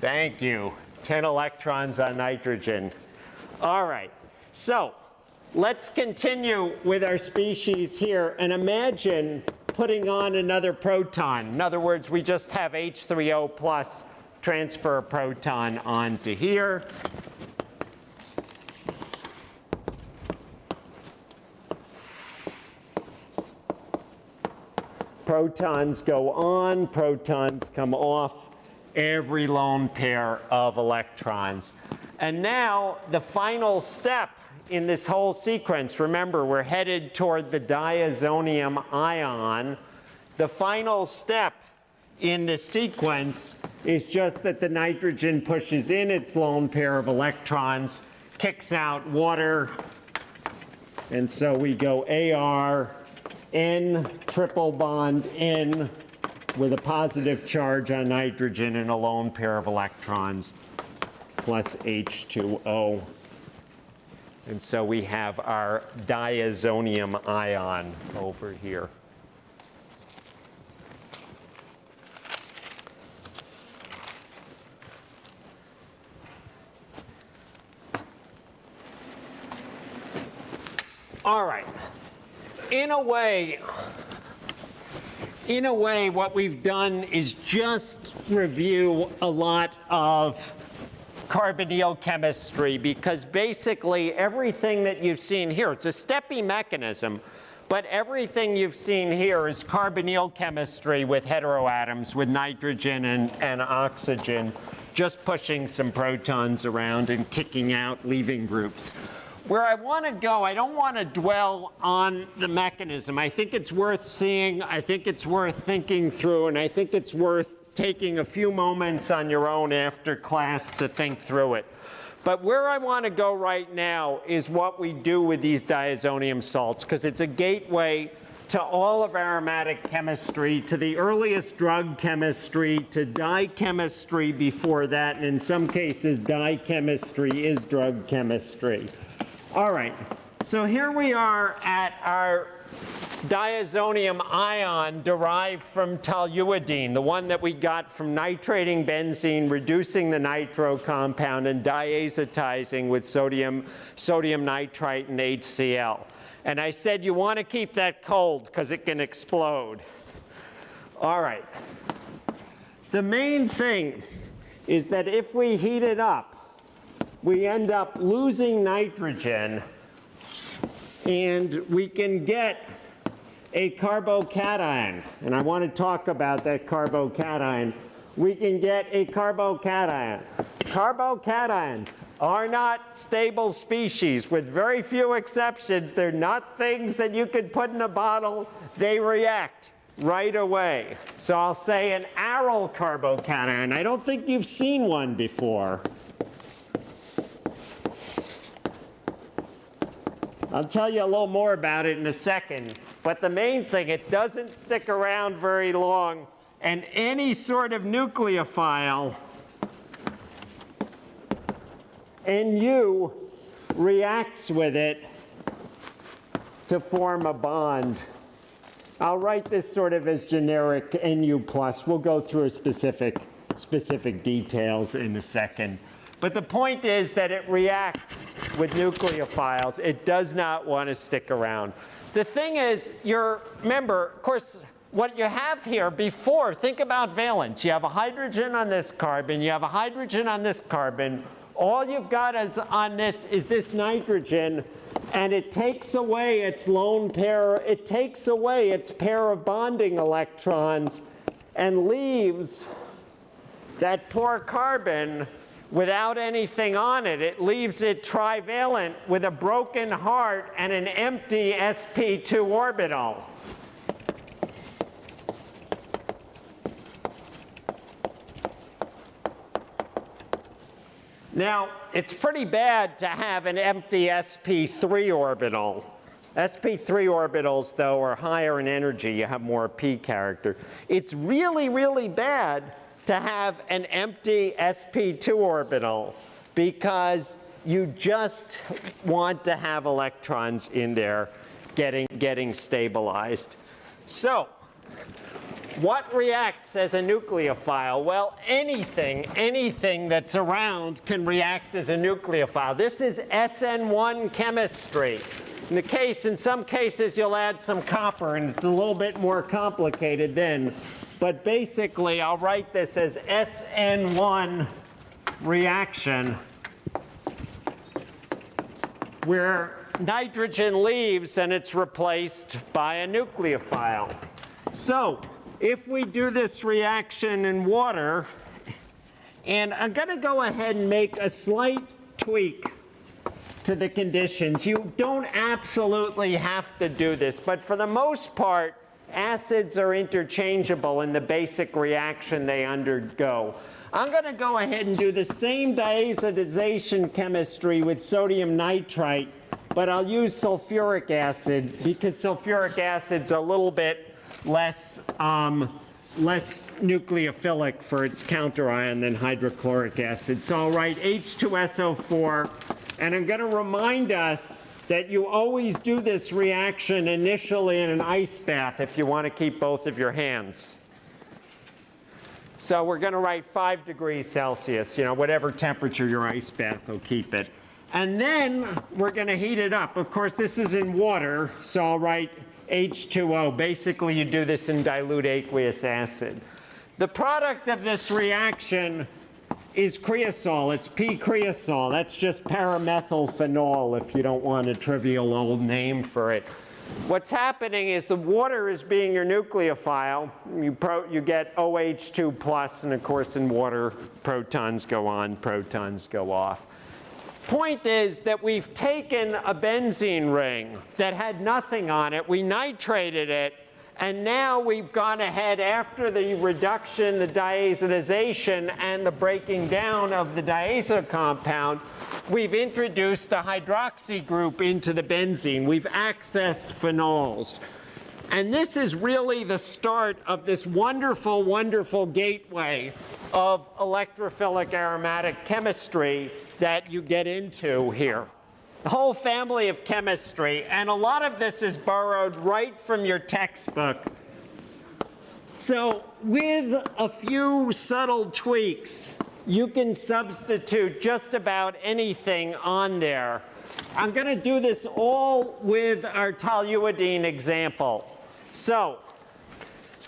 Thank you. 10 electrons on nitrogen. All right, so let's continue with our species here and imagine putting on another proton. In other words, we just have H3O plus transfer a proton onto here. Protons go on, protons come off every lone pair of electrons. And now the final step in this whole sequence, remember we're headed toward the diazonium ion. The final step in the sequence is just that the nitrogen pushes in its lone pair of electrons, kicks out water, and so we go AR, N triple bond N with a positive charge on nitrogen and a lone pair of electrons plus H2O. And so we have our diazonium ion over here. All right. In a way, in a way, what we've done is just review a lot of carbonyl chemistry because basically everything that you've seen here, it's a steppy mechanism, but everything you've seen here is carbonyl chemistry with heteroatoms, with nitrogen and, and oxygen, just pushing some protons around and kicking out leaving groups. Where I want to go, I don't want to dwell on the mechanism. I think it's worth seeing, I think it's worth thinking through, and I think it's worth taking a few moments on your own after class to think through it. But where I want to go right now is what we do with these diazonium salts, because it's a gateway to all of aromatic chemistry, to the earliest drug chemistry, to dye chemistry before that, and in some cases, dye chemistry is drug chemistry. All right, so here we are at our diazonium ion derived from toluidine, the one that we got from nitrating benzene, reducing the nitro compound, and diazotizing with sodium, sodium nitrite and HCl. And I said you want to keep that cold because it can explode. All right. The main thing is that if we heat it up, we end up losing nitrogen and we can get a carbocation. And I want to talk about that carbocation. We can get a carbocation. Carbocations are not stable species. With very few exceptions, they're not things that you could put in a bottle. They react right away. So I'll say an aryl carbocation. I don't think you've seen one before. I'll tell you a little more about it in a second. But the main thing, it doesn't stick around very long. And any sort of nucleophile, NU reacts with it to form a bond. I'll write this sort of as generic NU plus. We'll go through specific, specific details in a second. But the point is that it reacts with nucleophiles. It does not want to stick around. the thing is, you're, remember, of course, what you have here before, think about valence. You have a hydrogen on this carbon, you have a hydrogen on this carbon. All you've got is on this is this nitrogen, and it takes away its lone pair, it takes away its pair of bonding electrons and leaves that poor carbon without anything on it. It leaves it trivalent with a broken heart and an empty sp2 orbital. Now, it's pretty bad to have an empty sp3 orbital. sp3 orbitals, though, are higher in energy. You have more p character. It's really, really bad to have an empty sp2 orbital because you just want to have electrons in there getting, getting stabilized. So, what reacts as a nucleophile? Well, anything, anything that's around can react as a nucleophile. This is SN1 chemistry. In the case, in some cases, you'll add some copper, and it's a little bit more complicated then. But basically, I'll write this as SN1 reaction, where nitrogen leaves and it's replaced by a nucleophile. So if we do this reaction in water, and I'm going to go ahead and make a slight tweak to the conditions. You don't absolutely have to do this, but for the most part, acids are interchangeable in the basic reaction they undergo. I'm going to go ahead and do the same diazotization chemistry with sodium nitrite, but I'll use sulfuric acid because sulfuric acid's a little bit less, um, less nucleophilic for its counterion than hydrochloric acid. So I'll write H2SO4, and I'm going to remind us that you always do this reaction initially in an ice bath if you want to keep both of your hands. So we're going to write 5 degrees Celsius, you know, whatever temperature your ice bath will keep it. And then we're going to heat it up. Of course, this is in water, so I'll write H2O. Basically, you do this in dilute aqueous acid. The product of this reaction is creosol. It's P-creosol. That's just paramethylphenol if you don't want a trivial old name for it. What's happening is the water is being your nucleophile. You, you get OH2 plus, and of course in water, protons go on, protons go off. Point is that we've taken a benzene ring that had nothing on it, we nitrated it, and now we've gone ahead after the reduction, the diazotization, and the breaking down of the diazo compound, we've introduced a hydroxy group into the benzene. We've accessed phenols. And this is really the start of this wonderful, wonderful gateway of electrophilic aromatic chemistry that you get into here. The whole family of chemistry, and a lot of this is borrowed right from your textbook. So with a few subtle tweaks, you can substitute just about anything on there. I'm going to do this all with our toluidine example. So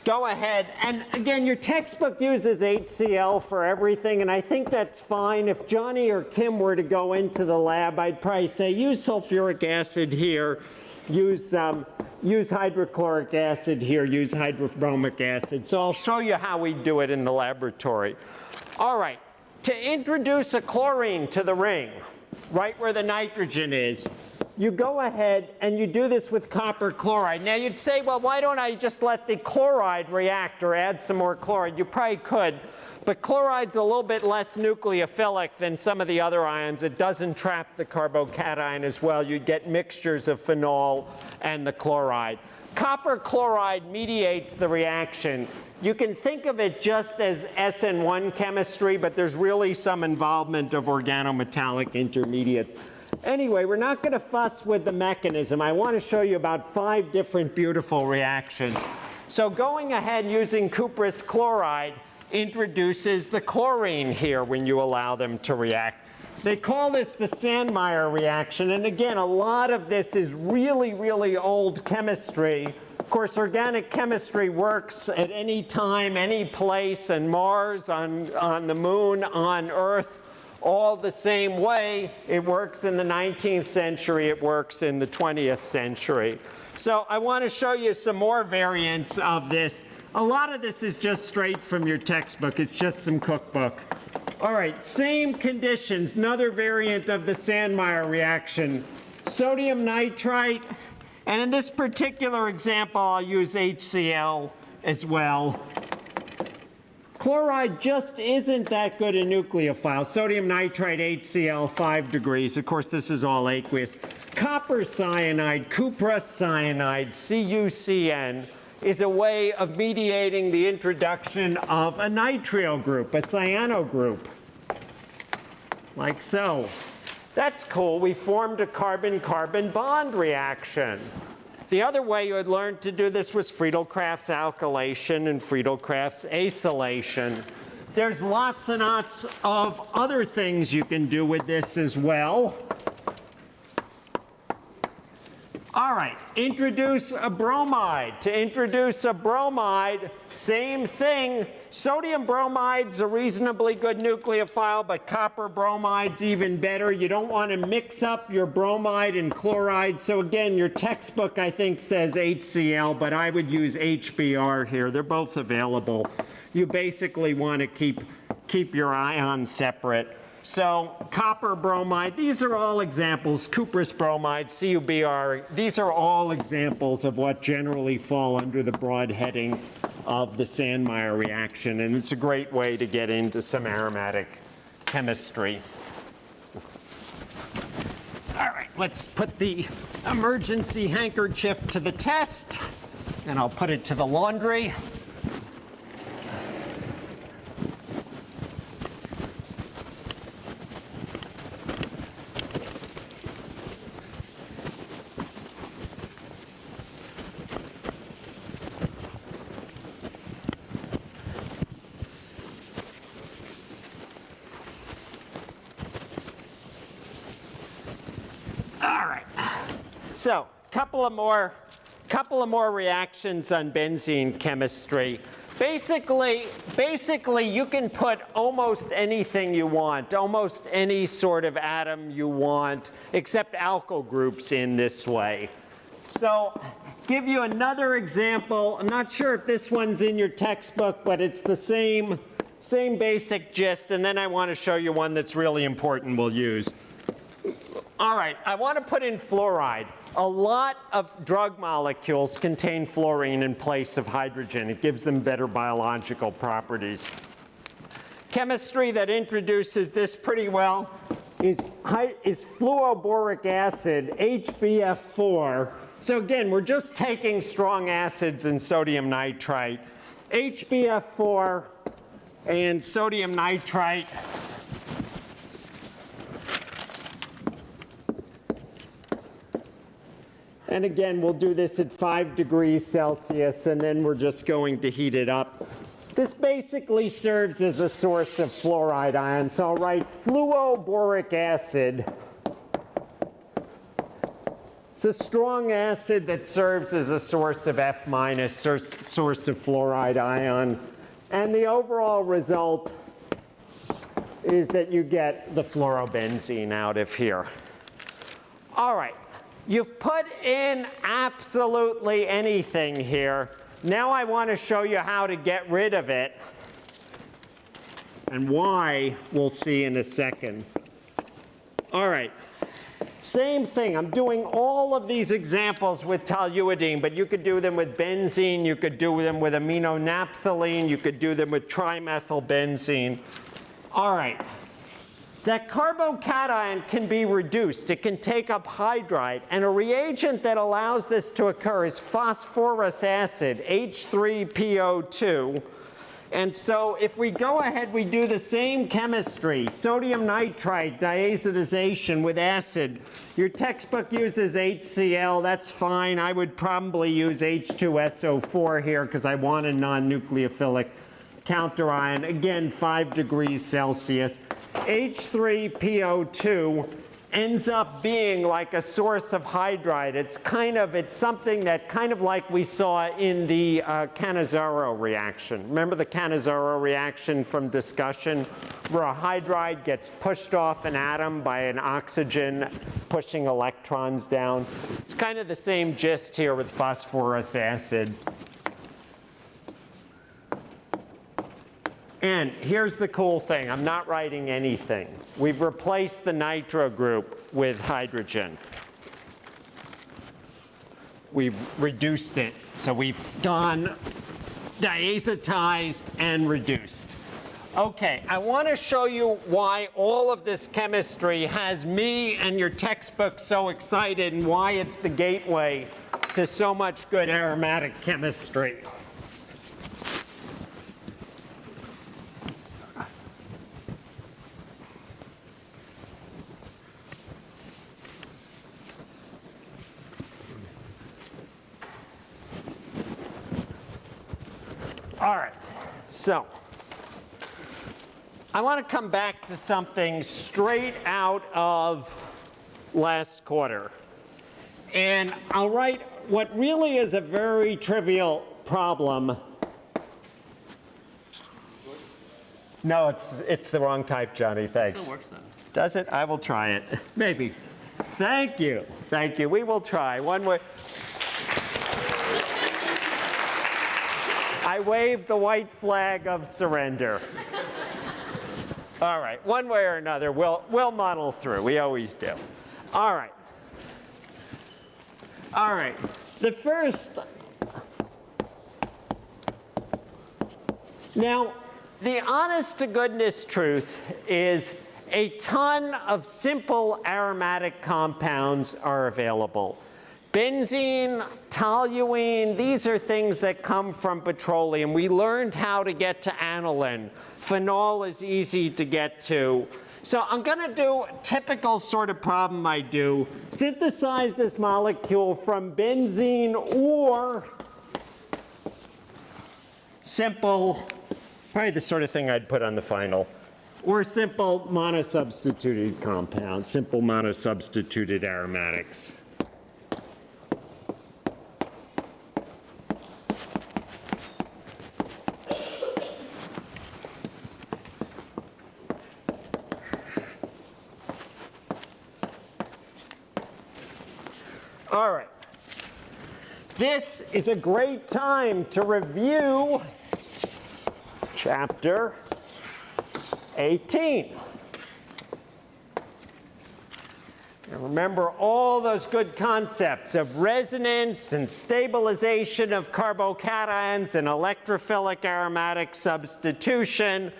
go ahead. And again, your textbook uses HCl for everything, and I think that's fine. If Johnny or Kim were to go into the lab, I'd probably say use sulfuric acid here, use, um, use hydrochloric acid here, use hydrobromic acid. So I'll show you how we do it in the laboratory. All right, to introduce a chlorine to the ring, right where the nitrogen is, you go ahead and you do this with copper chloride. Now you'd say, well, why don't I just let the chloride react or add some more chloride? You probably could, but chloride's a little bit less nucleophilic than some of the other ions. It doesn't trap the carbocation as well. You'd get mixtures of phenol and the chloride. Copper chloride mediates the reaction. You can think of it just as SN1 chemistry, but there's really some involvement of organometallic intermediates. Anyway, we're not going to fuss with the mechanism. I want to show you about five different beautiful reactions. So going ahead using cuprous chloride introduces the chlorine here when you allow them to react. They call this the Sandmeyer reaction. And again, a lot of this is really, really old chemistry. Of course, organic chemistry works at any time, any place, and Mars, on, on the moon, on Earth, all the same way. It works in the 19th century, it works in the 20th century. So I want to show you some more variants of this. A lot of this is just straight from your textbook. It's just some cookbook. All right, same conditions, another variant of the Sandmeyer reaction. Sodium nitrite, and in this particular example, I'll use HCl as well. Chloride just isn't that good a nucleophile. Sodium nitrite, HCl, 5 degrees. Of course, this is all aqueous. Copper cyanide, cuprous cyanide, CuCN, is a way of mediating the introduction of a nitrile group, a cyano group, like so. That's cool. We formed a carbon-carbon bond reaction. The other way you would learn to do this was Friedel-Crafts alkylation and Friedel-Crafts acylation. There's lots and lots of other things you can do with this as well. All right, introduce a bromide. To introduce a bromide, same thing. Sodium bromide's a reasonably good nucleophile, but copper bromide's even better. You don't want to mix up your bromide and chloride. So again, your textbook, I think, says HCl, but I would use HBr here. They're both available. You basically want to keep, keep your ions separate. So copper bromide, these are all examples, cuprous bromide, CuBr, these are all examples of what generally fall under the broad heading of the Sandmeyer reaction, and it's a great way to get into some aromatic chemistry. All right, let's put the emergency handkerchief to the test, and I'll put it to the laundry. So, couple of more, couple of more reactions on benzene chemistry. Basically, basically, you can put almost anything you want, almost any sort of atom you want, except alkyl groups in this way. So, give you another example. I'm not sure if this one's in your textbook, but it's the same, same basic gist. And then I want to show you one that's really important we'll use. All right, I want to put in fluoride. A lot of drug molecules contain fluorine in place of hydrogen. It gives them better biological properties. Chemistry that introduces this pretty well is, is fluoboric acid, HBF4. So again, we're just taking strong acids and sodium nitrite. HBF4 and sodium nitrite And again, we'll do this at 5 degrees Celsius, and then we're just going to heat it up. This basically serves as a source of fluoride ions. So I'll write fluoboric acid. It's a strong acid that serves as a source of F minus, source of fluoride ion. And the overall result is that you get the fluorobenzene out of here. All right. You've put in absolutely anything here. Now I want to show you how to get rid of it. And why, we'll see in a second. All right. Same thing. I'm doing all of these examples with toluidine, but you could do them with benzene. You could do them with aminonaphthalene. You could do them with trimethylbenzene. All right. That carbocation can be reduced. It can take up hydride. And a reagent that allows this to occur is phosphorus acid, H3PO2. And so if we go ahead, we do the same chemistry, sodium nitrite diazotization with acid. Your textbook uses HCl, that's fine. I would probably use H2SO4 here because I want a non-nucleophilic counterion. Again, 5 degrees Celsius. H3PO2 ends up being like a source of hydride. It's kind of, it's something that kind of like we saw in the uh, Cannizzaro reaction. Remember the Cannizzaro reaction from discussion where a hydride gets pushed off an atom by an oxygen pushing electrons down? It's kind of the same gist here with phosphorus acid. And here's the cool thing, I'm not writing anything. We've replaced the nitro group with hydrogen. We've reduced it, so we've done diazotized and reduced. Okay, I want to show you why all of this chemistry has me and your textbook so excited and why it's the gateway to so much good aromatic chemistry. All right, so I want to come back to something straight out of last quarter. And I'll write what really is a very trivial problem. No, it's, it's the wrong type, Johnny, thanks. Still works though. Does it? I will try it. Maybe. Thank you. Thank you. We will try. One way. I wave the white flag of surrender. All right. One way or another, we'll, we'll muddle through. We always do. All right. All right. The first. Now, the honest to goodness truth is a ton of simple aromatic compounds are available. Benzene, toluene, these are things that come from petroleum. We learned how to get to aniline. Phenol is easy to get to. So I'm going to do a typical sort of problem I do. Synthesize this molecule from benzene or simple, probably the sort of thing I'd put on the final, or simple monosubstituted compounds, simple monosubstituted aromatics. All right. This is a great time to review chapter 18. And remember all those good concepts of resonance and stabilization of carbocations and electrophilic aromatic substitution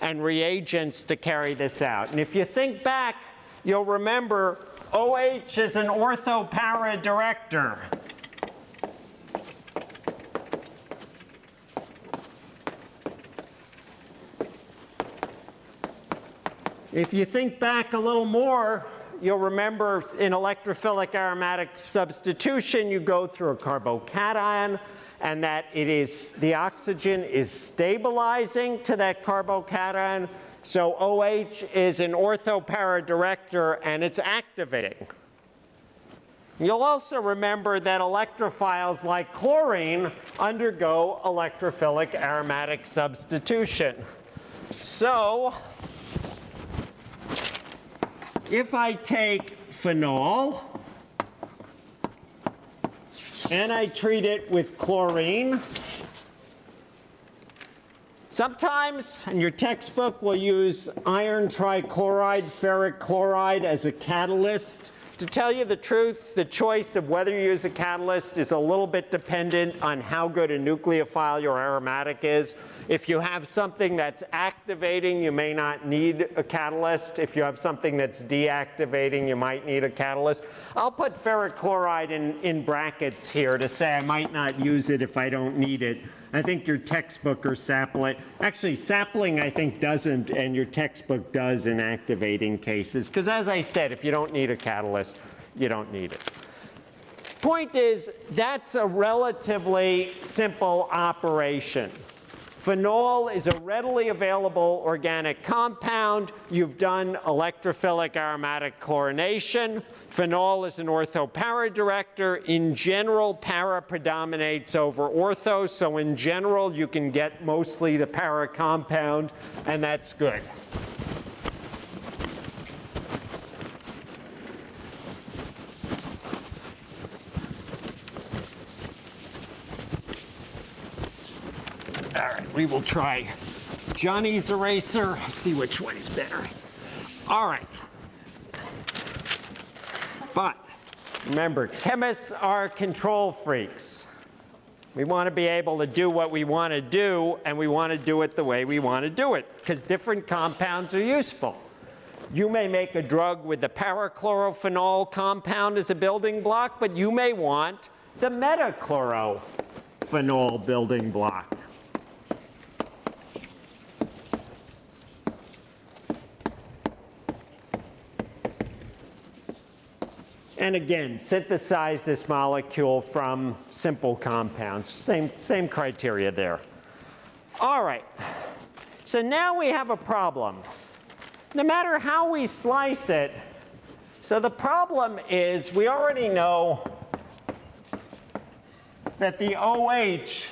and reagents to carry this out. And if you think back, you'll remember OH is an orthopara director. If you think back a little more, you'll remember in electrophilic aromatic substitution, you go through a carbocation and that it is, the oxygen is stabilizing to that carbocation. So OH is an orthopara director and it's activating. You'll also remember that electrophiles like chlorine undergo electrophilic aromatic substitution. So if I take phenol and I treat it with chlorine, sometimes in your textbook we'll use iron trichloride, ferric chloride as a catalyst. To tell you the truth, the choice of whether you use a catalyst is a little bit dependent on how good a nucleophile your aromatic is. If you have something that's activating, you may not need a catalyst. If you have something that's deactivating, you might need a catalyst. I'll put ferric chloride in, in brackets here to say I might not use it if I don't need it. I think your textbook or sapling, actually sapling I think doesn't and your textbook does in activating cases. Because as I said, if you don't need a catalyst, you don't need it. Point is, that's a relatively simple operation. Phenol is a readily available organic compound. You've done electrophilic aromatic chlorination. Phenol is an ortho-para director. In general, para predominates over ortho, so in general, you can get mostly the para compound, and that's good. We will try Johnny's eraser, see which one is better. All right. But remember, chemists are control freaks. We want to be able to do what we want to do, and we want to do it the way we want to do it, because different compounds are useful. You may make a drug with the parachlorophenol compound as a building block, but you may want the metachlorophenol building block. And again, synthesize this molecule from simple compounds. Same, same criteria there. All right, so now we have a problem. No matter how we slice it, so the problem is we already know that the OH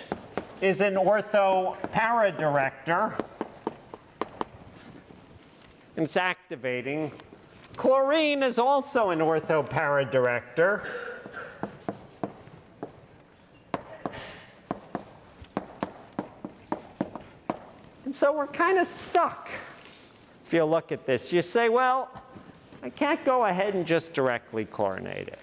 is an ortho para director. And it's activating Chlorine is also an ortho-para director. And so we're kind of stuck. If you look at this, you say, well, I can't go ahead and just directly chlorinate it.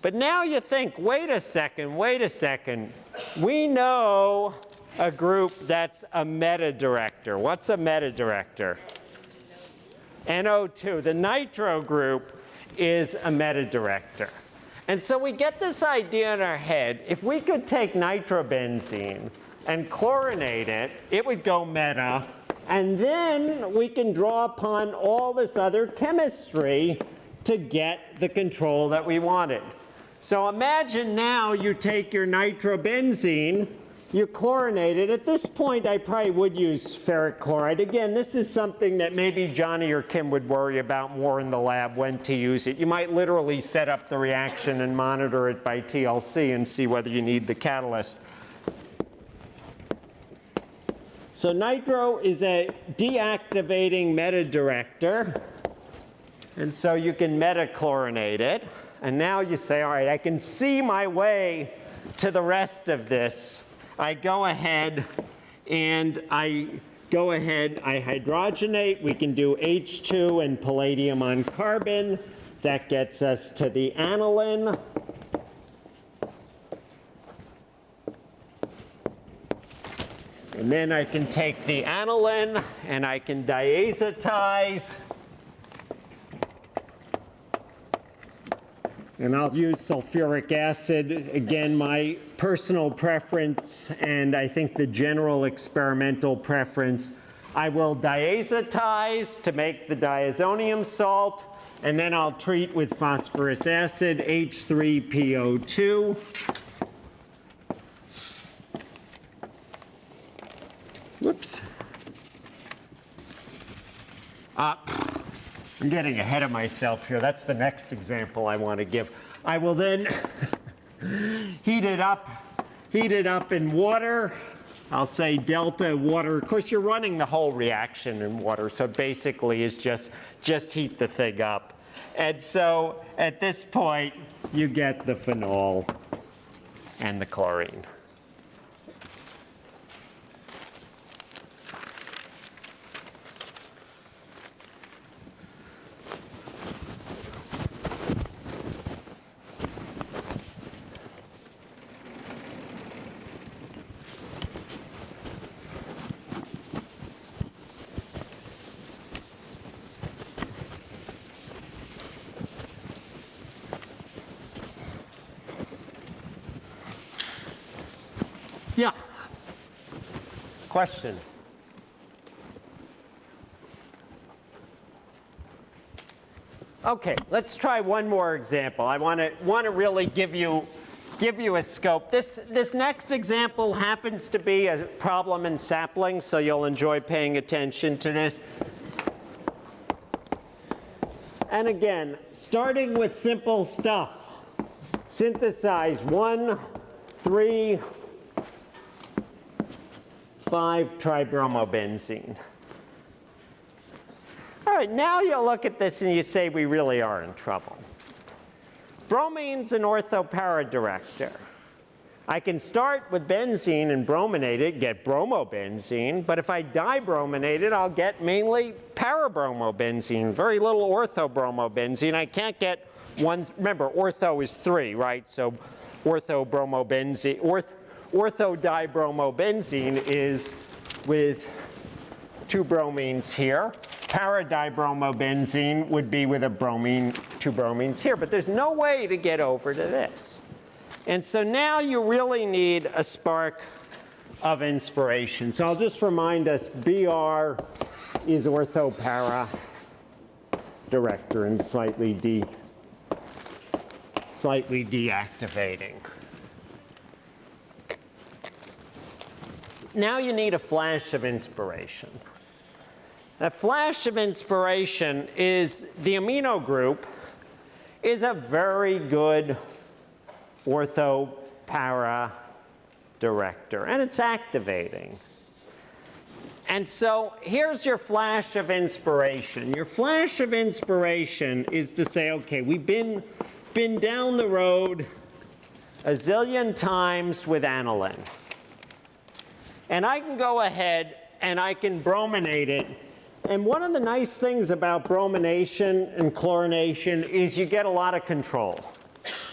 But now you think, wait a second, wait a second. We know a group that's a meta director. What's a meta director? NO2, the nitro group, is a meta-director. And so we get this idea in our head, if we could take nitrobenzene and chlorinate it, it would go meta, and then we can draw upon all this other chemistry to get the control that we wanted. So imagine now you take your nitrobenzene you chlorinate it. At this point, I probably would use ferric chloride. Again, this is something that maybe Johnny or Kim would worry about more in the lab when to use it. You might literally set up the reaction and monitor it by TLC and see whether you need the catalyst. So nitro is a deactivating meta-director. And so you can metachlorinate it. And now you say, all right, I can see my way to the rest of this I go ahead and I go ahead, I hydrogenate. We can do H2 and palladium on carbon. That gets us to the aniline. And then I can take the aniline and I can diazotize. And I'll use sulfuric acid. Again, my personal preference and I think the general experimental preference, I will diazotize to make the diazonium salt, and then I'll treat with phosphorus acid, H3PO2. Whoops. Uh, I'm getting ahead of myself here. That's the next example I want to give. I will then heat it up, heat it up in water. I'll say delta water. Of course, you're running the whole reaction in water, so basically it's just, just heat the thing up. And so at this point, you get the phenol and the chlorine. Question? Okay, let's try one more example. I want to want to really give you give you a scope. This, this next example happens to be a problem in sapling, so you'll enjoy paying attention to this. And again, starting with simple stuff. Synthesize one, three, five tribromobenzene. All right, now you look at this and you say we really are in trouble. Bromine's an orthopara director. I can start with benzene and brominate it, get bromobenzene, but if I dibrominate it, I'll get mainly parabromobenzene, very little orthobromobenzene. I can't get one, remember, ortho is three, right? So orthobromobenzene, orth, orthodibrombenzene is with two bromines here. Paradibrombenzene would be with a bromine, two bromines here, but there's no way to get over to this. And so now you really need a spark of inspiration. So I'll just remind us, BR is orthopara director and slightly de, slightly deactivating. Now you need a flash of inspiration. A flash of inspiration is the amino group is a very good ortho para director, and it's activating. And so here's your flash of inspiration. Your flash of inspiration is to say, okay, we've been, been down the road a zillion times with aniline. And I can go ahead and I can brominate it. And one of the nice things about bromination and chlorination is you get a lot of control.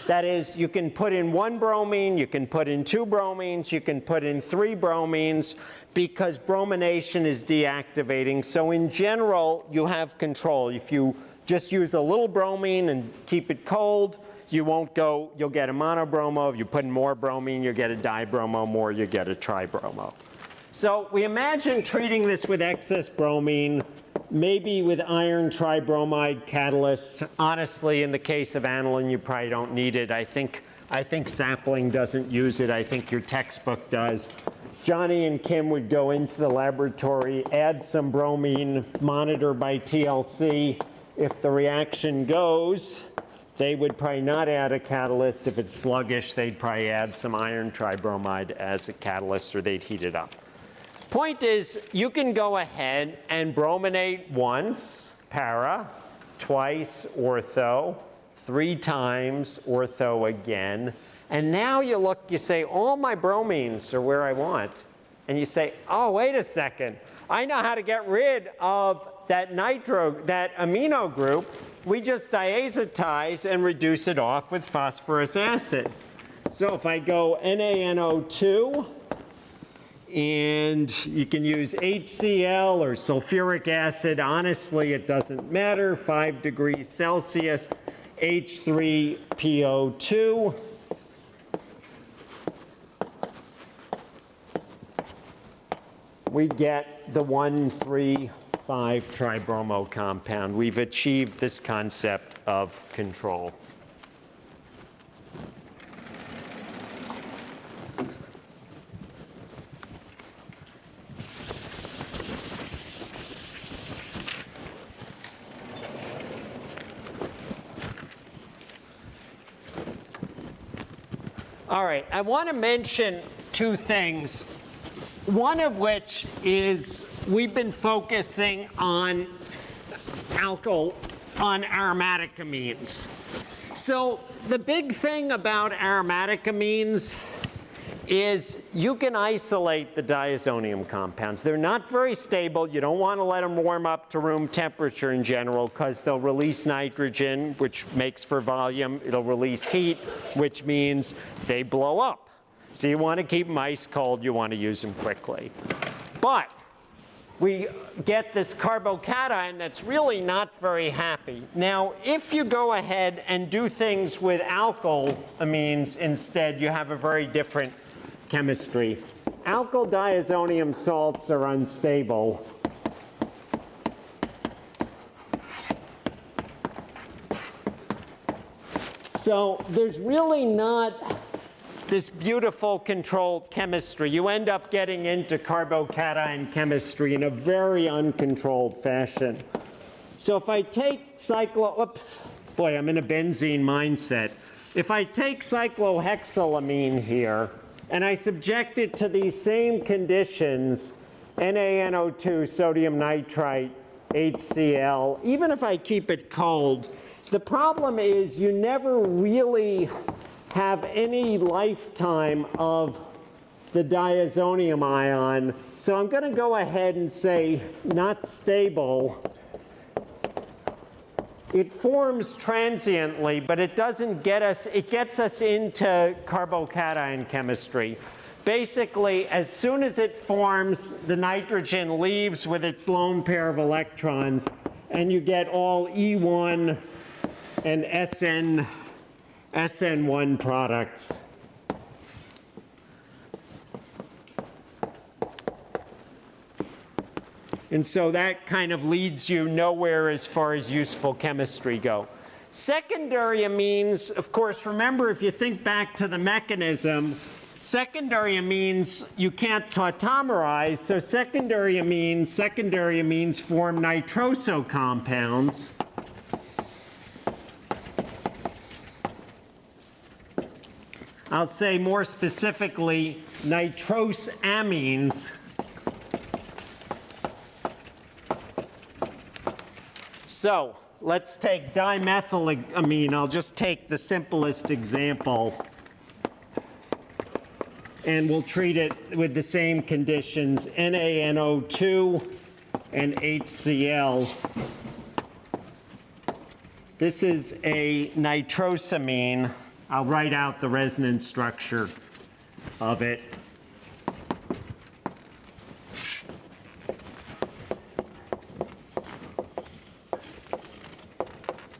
That is, you can put in one bromine, you can put in two bromines, you can put in three bromines because bromination is deactivating. So in general, you have control. If you just use a little bromine and keep it cold, you won't go, you'll get a monobromo. If you put in more bromine, you get a dibromo, more you get a tribromo. So we imagine treating this with excess bromine, maybe with iron tribromide catalyst. Honestly, in the case of aniline, you probably don't need it. I think, I think sapling doesn't use it. I think your textbook does. Johnny and Kim would go into the laboratory, add some bromine, monitor by TLC. If the reaction goes, they would probably not add a catalyst. If it's sluggish, they'd probably add some iron tribromide as a catalyst or they'd heat it up. Point is, you can go ahead and brominate once, para, twice, ortho, three times, ortho again. And now you look, you say, all my bromines are where I want. And you say, oh, wait a second. I know how to get rid of that nitro, that amino group we just diazotize and reduce it off with phosphorus acid. So if I go NaNO2, and you can use HCl or sulfuric acid. Honestly, it doesn't matter. 5 degrees Celsius, H3PO2. We get the 1, 3, 5 tribromo compound. We've achieved this concept of control. All right, I want to mention two things one of which is we've been focusing on alkyl, on aromatic amines. So the big thing about aromatic amines is you can isolate the diazonium compounds. They're not very stable. You don't want to let them warm up to room temperature in general because they'll release nitrogen, which makes for volume. It'll release heat, which means they blow up. So you want to keep mice cold. You want to use them quickly. But we get this carbocation that's really not very happy. Now, if you go ahead and do things with alkyl amines instead, you have a very different chemistry. Alkyl diazonium salts are unstable. So there's really not this beautiful controlled chemistry. You end up getting into carbocation chemistry in a very uncontrolled fashion. So if I take cyclo, oops, boy, I'm in a benzene mindset. If I take cyclohexylamine here and I subject it to these same conditions, NaNO2, sodium nitrite, HCl, even if I keep it cold, the problem is you never really have any lifetime of the diazonium ion. So I'm going to go ahead and say not stable. It forms transiently, but it doesn't get us, it gets us into carbocation chemistry. Basically, as soon as it forms, the nitrogen leaves with its lone pair of electrons, and you get all E1 and SN, SN1 products. And so that kind of leads you nowhere as far as useful chemistry go. Secondary amines, of course, remember if you think back to the mechanism, secondary amines you can't tautomerize, so secondary amines, secondary amines form nitroso compounds. I'll say more specifically nitrose amines. So let's take dimethylamine. I'll just take the simplest example. And we'll treat it with the same conditions, NaNO2 and HCl. This is a nitrosamine. I'll write out the resonance structure of it.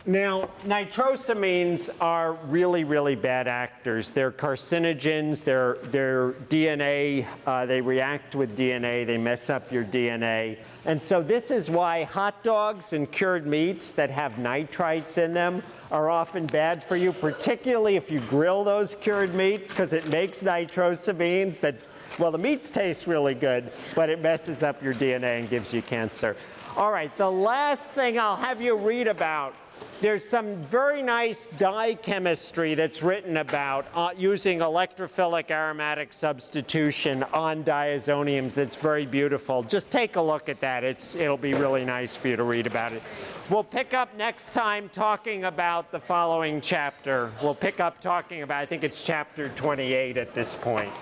Now, nitrosamines are really, really bad actors. They're carcinogens, they're, they're DNA, uh, they react with DNA, they mess up your DNA. And so this is why hot dogs and cured meats that have nitrites in them are often bad for you, particularly if you grill those cured meats, because it makes nitrosamines that, well, the meats taste really good, but it messes up your DNA and gives you cancer. All right, the last thing I'll have you read about there's some very nice dye chemistry that's written about uh, using electrophilic aromatic substitution on diazoniums that's very beautiful. Just take a look at that. It's, it'll be really nice for you to read about it. We'll pick up next time talking about the following chapter. We'll pick up talking about, I think it's chapter 28 at this point.